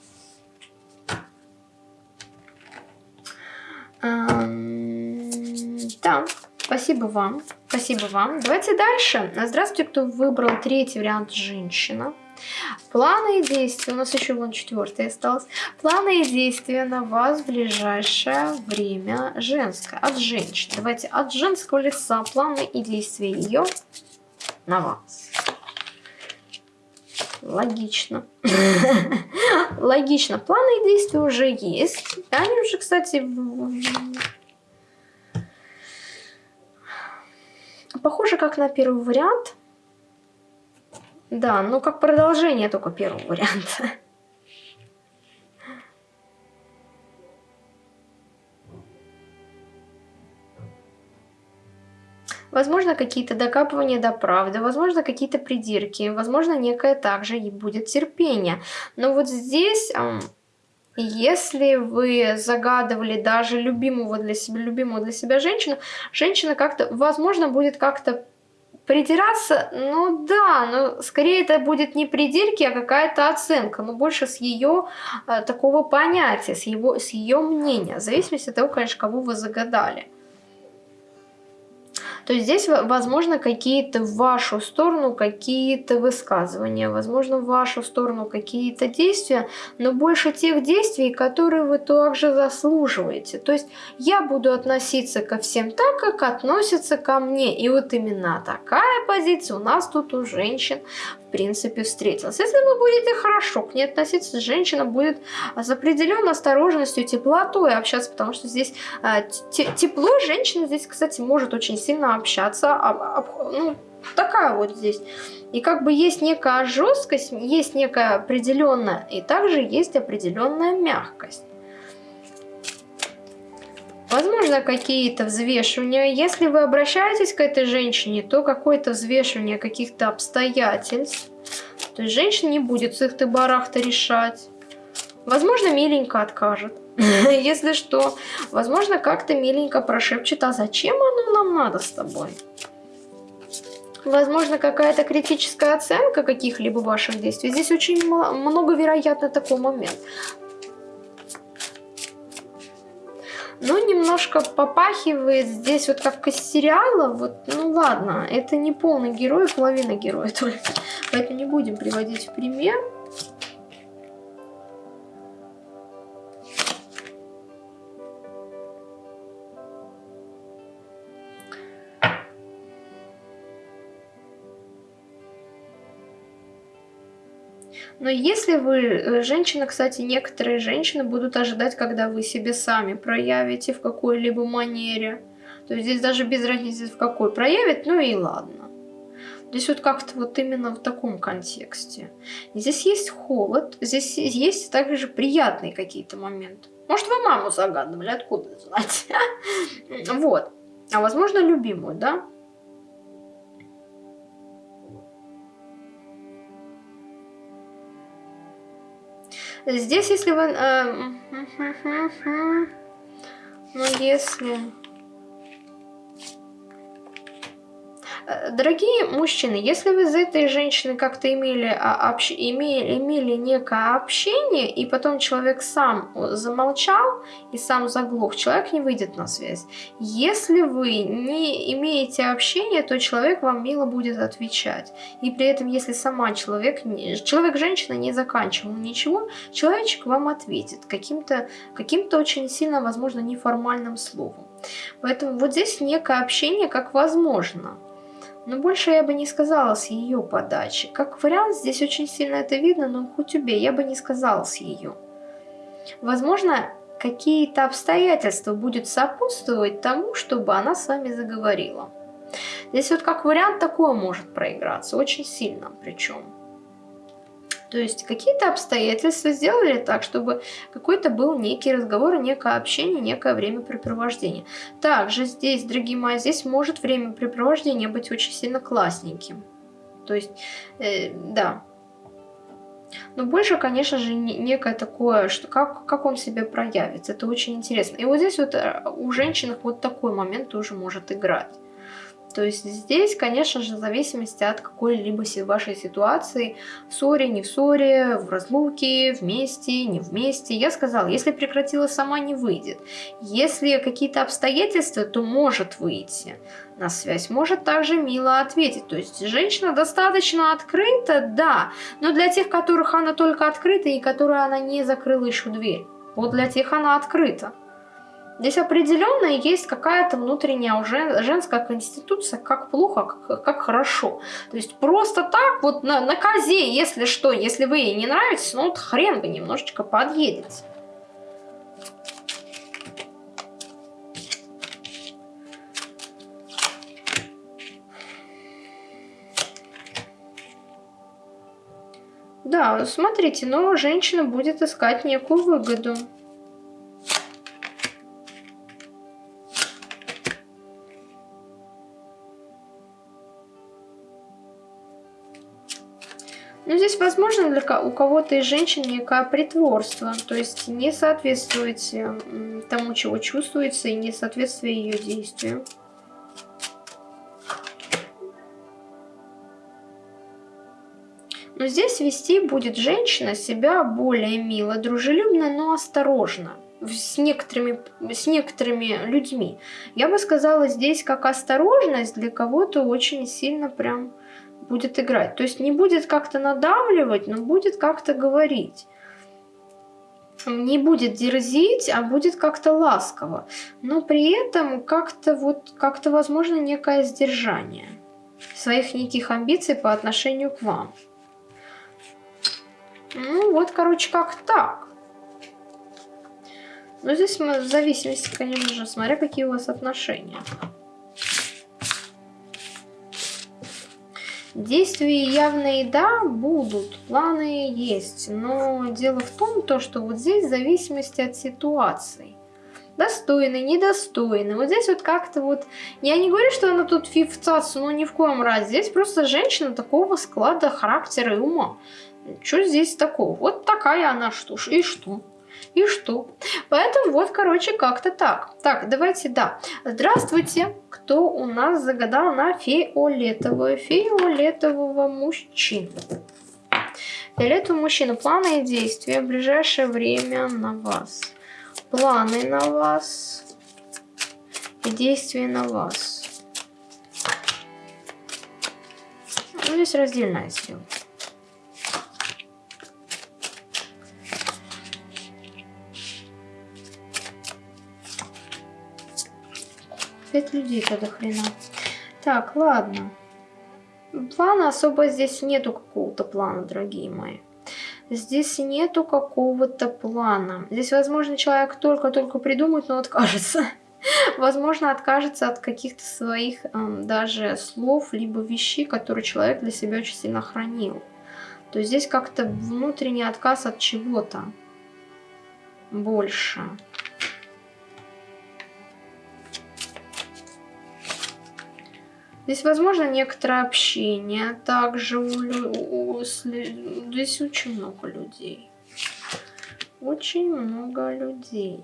Да, спасибо вам. Спасибо вам. Давайте дальше. Здравствуйте, кто выбрал третий вариант женщина. Планы и действия, у нас еще вон четвертый осталось. Планы и действия на вас в ближайшее время женское, от женщин. Давайте от женского лица планы и действия ее на вас. Логично. Логично. Планы и действия уже есть. Они уже, кстати, похоже как на первый вариант. Да, ну как продолжение только первого варианта. Возможно, какие-то докапывания до правды, возможно, какие-то придирки, возможно, некое также и будет терпение. Но вот здесь... Если вы загадывали даже любимого для себя, любимого для себя женщину, женщина как-то, возможно, будет как-то Придираться, ну да, но скорее это будет не придирки, а какая-то оценка, но больше с ее э, такого понятия, с, его, с ее мнения, в зависимости от того, конечно, кого вы загадали то здесь, возможно, какие-то в вашу сторону какие-то высказывания, возможно, в вашу сторону какие-то действия, но больше тех действий, которые вы также заслуживаете. То есть я буду относиться ко всем так, как относятся ко мне. И вот именно такая позиция у нас тут у женщин в принципе встретилась. Если вы будете хорошо к ней относиться, женщина будет с определенной осторожностью, теплотой общаться, потому что здесь э, тепло женщина здесь, кстати, может очень сильно общаться, об, об, ну, такая вот здесь. И как бы есть некая жесткость, есть некая определенная, и также есть определенная мягкость. Возможно, какие-то взвешивания. Если вы обращаетесь к этой женщине, то какое-то взвешивание каких-то обстоятельств. То есть женщина не будет с их барахта решать. Возможно, миленько откажет. Если что. Возможно, как-то миленько прошепчет, а зачем оно нам надо с тобой? Возможно, какая-то критическая оценка каких-либо ваших действий. Здесь очень много вероятно такой момент. Ну, немножко попахивает здесь вот как из сериала. Вот, ну ладно, это не полный герой, половина героя только. Поэтому не будем приводить в пример. Но если вы э, женщина, кстати, некоторые женщины будут ожидать, когда вы себе сами проявите в какой-либо манере. То есть здесь даже без разницы в какой проявит, ну и ладно. Здесь вот как-то вот именно в таком контексте. Здесь есть холод, здесь есть также приятные какие-то моменты. Может, вы маму загадывали, откуда знать? Вот. А возможно, любимую, да? Здесь, если вы... Э, ну, если... дорогие мужчины, если вы с этой женщиной как-то имели, а, общ... имели, имели некое общение, и потом человек сам замолчал и сам заглох, человек не выйдет на связь. Если вы не имеете общения, то человек вам мило будет отвечать. И при этом, если сама человек, человек-женщина не заканчивал ничего, человечек вам ответит каким-то каким, очень сильно, возможно, неформальным словом. Поэтому вот здесь некое общение как возможно. Но больше я бы не сказала с ее подачи. Как вариант, здесь очень сильно это видно, но хоть убей, я бы не сказала с ее. Возможно, какие-то обстоятельства будут сопутствовать тому, чтобы она с вами заговорила. Здесь вот как вариант такое может проиграться, очень сильно причем. То есть какие-то обстоятельства сделали так, чтобы какой-то был некий разговор, некое общение, некое времяпрепровождение. Также здесь, дорогие мои, здесь может времяпрепровождение быть очень сильно классненьким. То есть, э, да. Но больше, конечно же, некое такое, что как, как он себя проявит. Это очень интересно. И вот здесь вот э, у женщин вот такой момент тоже может играть. То есть здесь, конечно же, в зависимости от какой-либо вашей ситуации, в ссоре, не в ссоре, в разлуке, вместе, не вместе. Я сказала, если прекратила сама, не выйдет. Если какие-то обстоятельства, то может выйти на связь, может также мило ответить. То есть женщина достаточно открыта, да, но для тех, которых она только открыта и которые она не закрыла еще дверь. Вот для тех она открыта. Здесь определенно есть какая-то внутренняя уже женская конституция, как плохо, как, как хорошо. То есть просто так вот на, на козе, если что, если вы ей не нравитесь, ну вот хрен вы немножечко подъедете. Да, смотрите, но женщина будет искать некую выгоду. Здесь, возможно, для у кого-то из женщин некое притворство, то есть не соответствует тому, чего чувствуется, и не соответствие ее действию. Но здесь вести будет женщина себя более мило, дружелюбно, но осторожно с некоторыми, с некоторыми людьми. Я бы сказала, здесь как осторожность для кого-то очень сильно прям будет играть. То есть не будет как-то надавливать, но будет как-то говорить. Не будет дерзить, а будет как-то ласково. Но при этом как-то вот, как-то возможно некое сдержание своих неких амбиций по отношению к вам. Ну вот, короче, как так. Но здесь мы в зависимости, конечно же, смотря какие у вас отношения. Действия явные, да, будут, планы есть, но дело в том, то, что вот здесь в зависимости от ситуации. Достойный, недостойный. Вот здесь вот как-то вот... Я не говорю, что она тут фифцаться, но ни в коем разе. Здесь просто женщина такого склада характера и ума. Что здесь такого? Вот такая она, что ж, и что? И что? Поэтому вот, короче, как-то так. Так, давайте, да. Здравствуйте. Кто у нас загадал на фиолетовую? Фиолетового мужчину. Фиолетовый мужчина. Планы и действия в ближайшее время на вас. Планы на вас. И действия на вас. Ну, здесь раздельная сделка. Пять людей-то до хрена. Так, ладно. Плана особо здесь нету какого-то плана, дорогие мои. Здесь нету какого-то плана. Здесь, возможно, человек только-только придумает, но откажется. Возможно, откажется от каких-то своих эм, даже слов, либо вещей, которые человек для себя очень сильно хранил. То есть здесь как-то внутренний отказ от чего-то больше. Здесь возможно некоторое общение. Также у, у, у, здесь очень много людей. Очень много людей.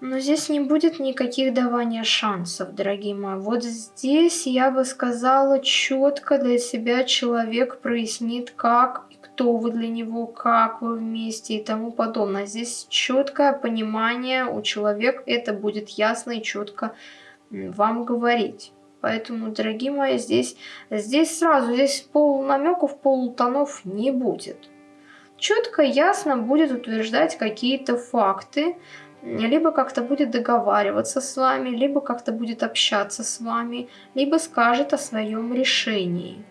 Но здесь не будет никаких давания шансов, дорогие мои. Вот здесь я бы сказала четко для себя человек прояснит, как кто вы для него, как вы вместе и тому подобное. Здесь четкое понимание у человека, это будет ясно и четко вам говорить. Поэтому, дорогие мои, здесь, здесь сразу, здесь полунамеков, полутонов не будет. Четко, ясно будет утверждать какие-то факты, либо как-то будет договариваться с вами, либо как-то будет общаться с вами, либо скажет о своем решении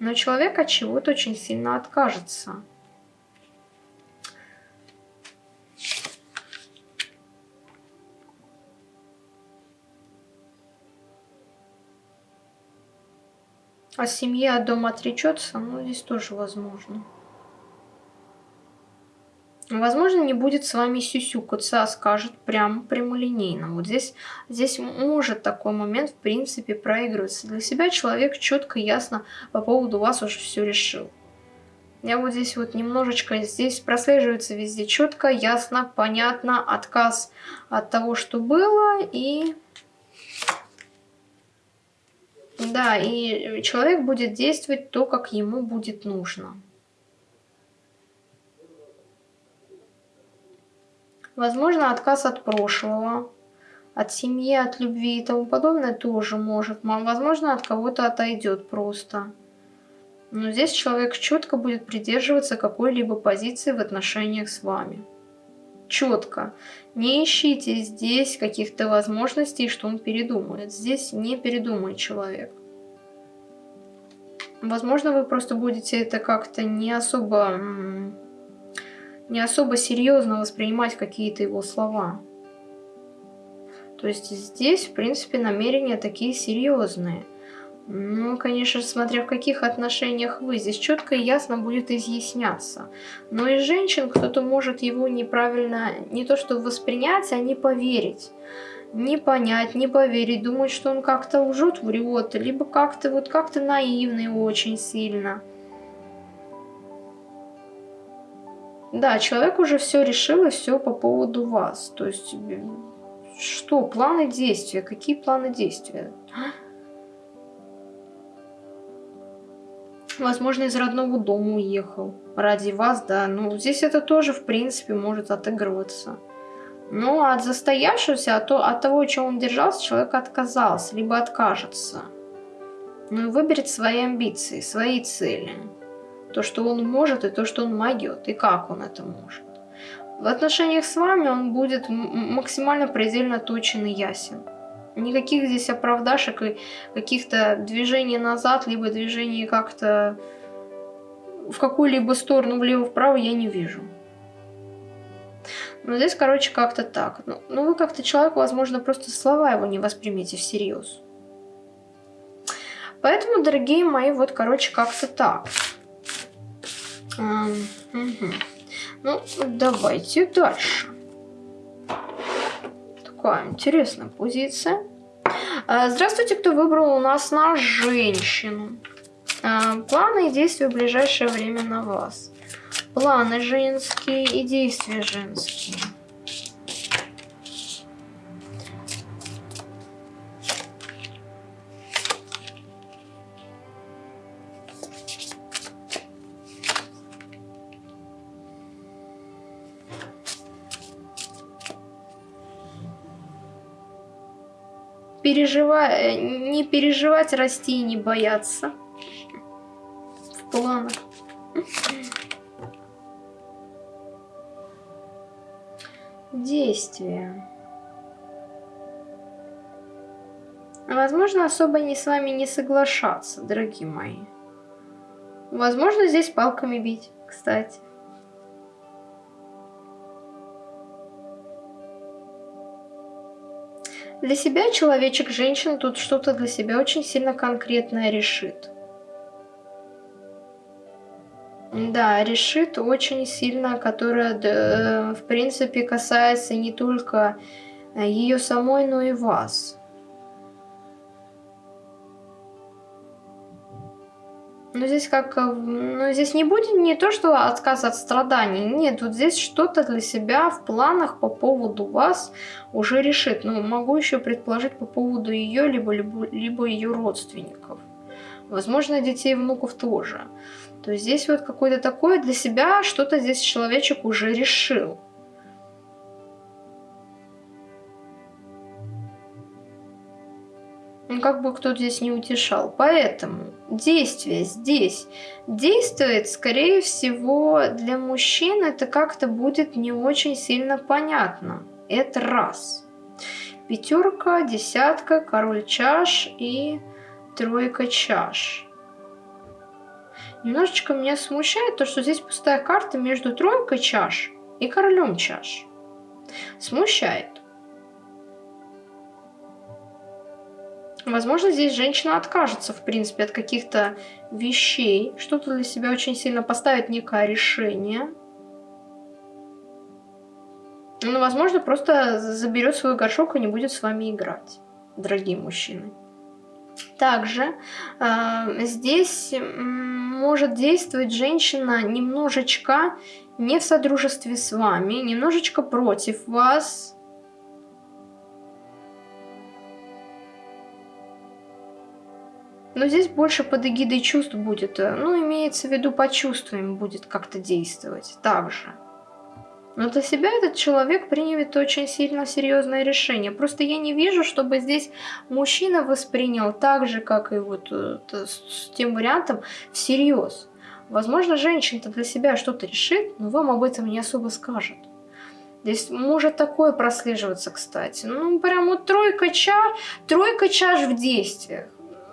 но человек от чего-то очень сильно откажется. А семья от дома отречется, ну здесь тоже возможно. Возможно, не будет с вами сюсюкаться, а скажет прямо прямолинейно. Вот здесь, здесь может такой момент, в принципе, проигрываться. Для себя человек четко, ясно по поводу вас уже все решил. Я вот здесь вот немножечко, здесь прослеживается везде четко, ясно, понятно, отказ от того, что было, и... Да, и человек будет действовать то, как ему будет нужно. Возможно, отказ от прошлого, от семьи, от любви и тому подобное тоже может. Возможно, от кого-то отойдет просто. Но здесь человек четко будет придерживаться какой-либо позиции в отношениях с вами. Четко. Не ищите здесь каких-то возможностей, что он передумает. Здесь не передумает человек. Возможно, вы просто будете это как-то не особо не особо серьезно воспринимать какие-то его слова. То есть здесь, в принципе, намерения такие серьезные. Ну, конечно, смотря в каких отношениях вы. Здесь четко и ясно будет изъясняться. Но из женщин кто-то может его неправильно, не то что воспринять, а не поверить. Не понять, не поверить, думать, что он как-то лжет, врет, либо как-то вот как-то наивный очень сильно. Да, человек уже все решил и все по поводу вас. То есть, э, что, планы действия? Какие планы действия? Возможно, из родного дома уехал ради вас, да. Ну, здесь это тоже, в принципе, может отыгрываться. Ну, а от застоявшегося, от, от того, чего он держался, человек отказался, либо откажется. Ну, и выберет свои амбиции, свои цели. То, что он может, и то, что он могет, и как он это может. В отношениях с вами он будет максимально предельно точен и ясен. Никаких здесь оправдашек и каких-то движений назад, либо движений как-то в какую-либо сторону, влево-вправо я не вижу. Но здесь, короче, как-то так. Ну, ну вы как-то человек, возможно, просто слова его не воспримете всерьез. Поэтому, дорогие мои, вот, короче, как-то так. Ну, давайте дальше. Такая интересная позиция. Э, здравствуйте, кто выбрал у нас на женщину. Э, планы и действия в ближайшее время на вас. Планы женские и действия женские. Переживать, не переживать, расти и не бояться. В планах. Действия. Возможно, особо не с вами не соглашаться, дорогие мои. Возможно, здесь палками бить, кстати. Для себя человечек-женщина тут что-то для себя очень сильно конкретное решит. Да, решит очень сильно, которая, э, в принципе, касается не только э, ее самой, но и вас. Но здесь как... Э, ну, здесь не будет не то, что отказ от страданий. Нет, вот здесь что-то для себя в планах по поводу вас уже решит. Но могу еще предположить по поводу ее, либо, либо, либо ее родственников. Возможно, детей и внуков тоже. То есть здесь вот какое-то такое для себя, что-то здесь человечек уже решил. Как бы кто здесь не утешал. Поэтому действие здесь действует, скорее всего, для мужчин это как-то будет не очень сильно понятно. Это раз. Пятерка, десятка, король чаш и тройка чаш. Немножечко меня смущает то, что здесь пустая карта между тройкой чаш и королем чаш. Смущает. Возможно, здесь женщина откажется, в принципе, от каких-то вещей, что-то для себя очень сильно поставит некое решение. Но, ну, возможно, просто заберет свой горшок и не будет с вами играть, дорогие мужчины. Также э, здесь может действовать женщина немножечко не в содружестве с вами, немножечко против вас, Но здесь больше под эгидой чувств будет, э, ну, имеется в виду по чувствам будет как-то действовать также. Но для себя этот человек примет очень сильно серьезное решение. Просто я не вижу, чтобы здесь мужчина воспринял так же, как и вот э, с тем вариантом, всерьез. Возможно, женщина-то для себя что-то решит, но вам об этом не особо скажет. Здесь может такое прослеживаться, кстати. Ну, прям вот тройка чаш, тройка чаш в действиях.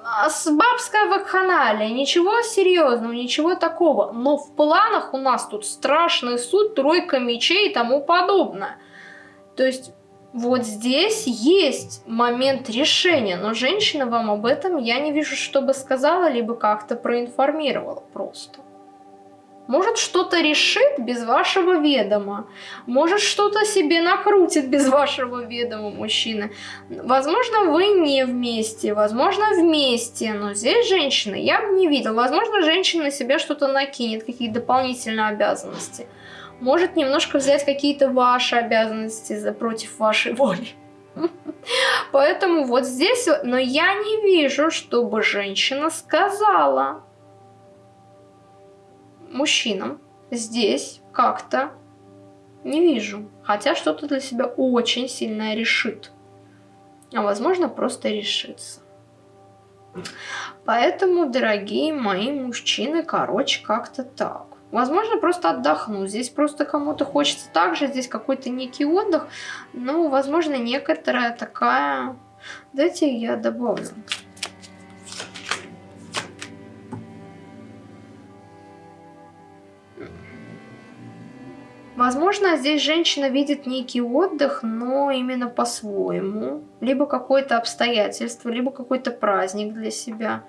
А, с бабская вакханалия, ничего серьезного, ничего такого. Но в планах у нас тут страшный суд, тройка мечей и тому подобное. То есть вот здесь есть момент решения, но женщина вам об этом я не вижу, чтобы сказала, либо как-то проинформировала просто. Может, что-то решит без вашего ведома. Может, что-то себе накрутит без вашего ведома мужчина. Возможно, вы не вместе, возможно, вместе. Но здесь женщина я бы не видела. Возможно, женщина на себя что-то накинет, какие-то дополнительные обязанности. Может немножко взять какие-то ваши обязанности за против вашей воли. Поэтому вот здесь, но я не вижу, чтобы женщина сказала, мужчинам здесь как-то не вижу. Хотя что-то для себя очень сильное решит. А возможно, просто решится. Поэтому, дорогие мои мужчины, короче, как-то так. Возможно, просто отдохну. Здесь просто кому-то хочется также, здесь какой-то некий отдых. Ну, возможно, некоторая такая... Дайте я добавлю. Возможно, здесь женщина видит некий отдых, но именно по-своему. Либо какое-то обстоятельство, либо какой-то праздник для себя.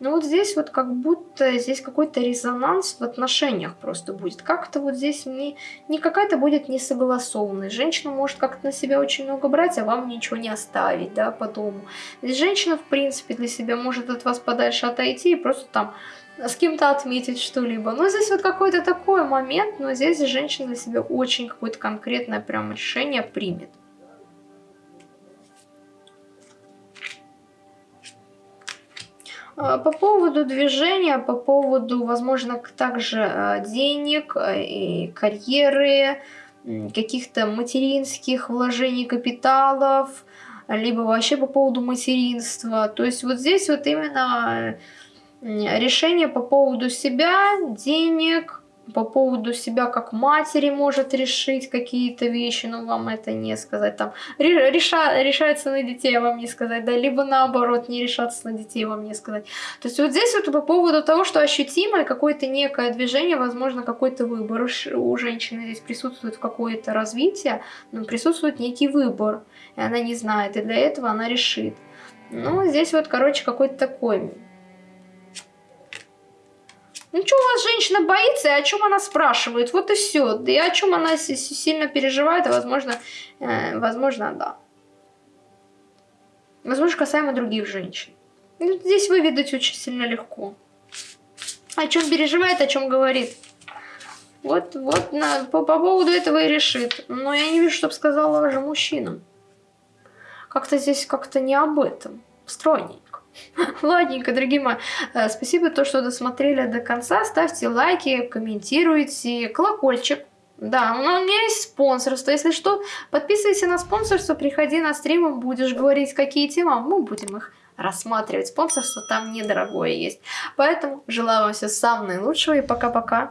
Но вот здесь вот как будто здесь какой-то резонанс в отношениях просто будет. Как-то вот здесь не, не какая-то будет несогласованность. Женщина может как-то на себя очень много брать, а вам ничего не оставить, да, по дому. Здесь женщина, в принципе, для себя может от вас подальше отойти и просто там с кем-то отметить что-либо. Но здесь вот какой-то такой момент, но здесь женщина для себя очень какое-то конкретное прям решение примет. А, по поводу движения, по поводу, возможно, также а, денег а, и карьеры, каких-то материнских вложений капиталов, либо вообще по поводу материнства. То есть вот здесь вот именно решение по поводу себя, денег, по поводу себя как матери может решить какие-то вещи, но вам это не сказать. Там реша, решается на детей, а вам не сказать, да, либо наоборот не решаться на детей, вам не сказать. То есть вот здесь вот по поводу того, что ощутимое какое-то некое движение, возможно, какой-то выбор у женщины здесь присутствует какое-то развитие, но присутствует некий выбор, и она не знает, и для этого она решит. Ну, здесь вот, короче, какой-то такой ну что у вас женщина боится, и о чем она спрашивает? Вот и все. И о чем она сильно переживает, возможно, э, возможно, да. Возможно, касаемо других женщин. Ну, здесь выведать очень сильно легко. О чем переживает, о чем говорит. Вот, вот на, по, по поводу этого и решит. Но я не вижу, чтобы сказала же мужчина. Как-то здесь как-то не об этом. Стройней. Ладненько, дорогие мои. Э, спасибо, то, что досмотрели до конца. Ставьте лайки, комментируйте, колокольчик. Да, у меня есть спонсорство. Если что, подписывайся на спонсорство, приходи на стримы, будешь говорить, какие темы, мы будем их рассматривать. Спонсорство там недорогое есть. Поэтому желаю вам всего самого наилучшего и пока-пока.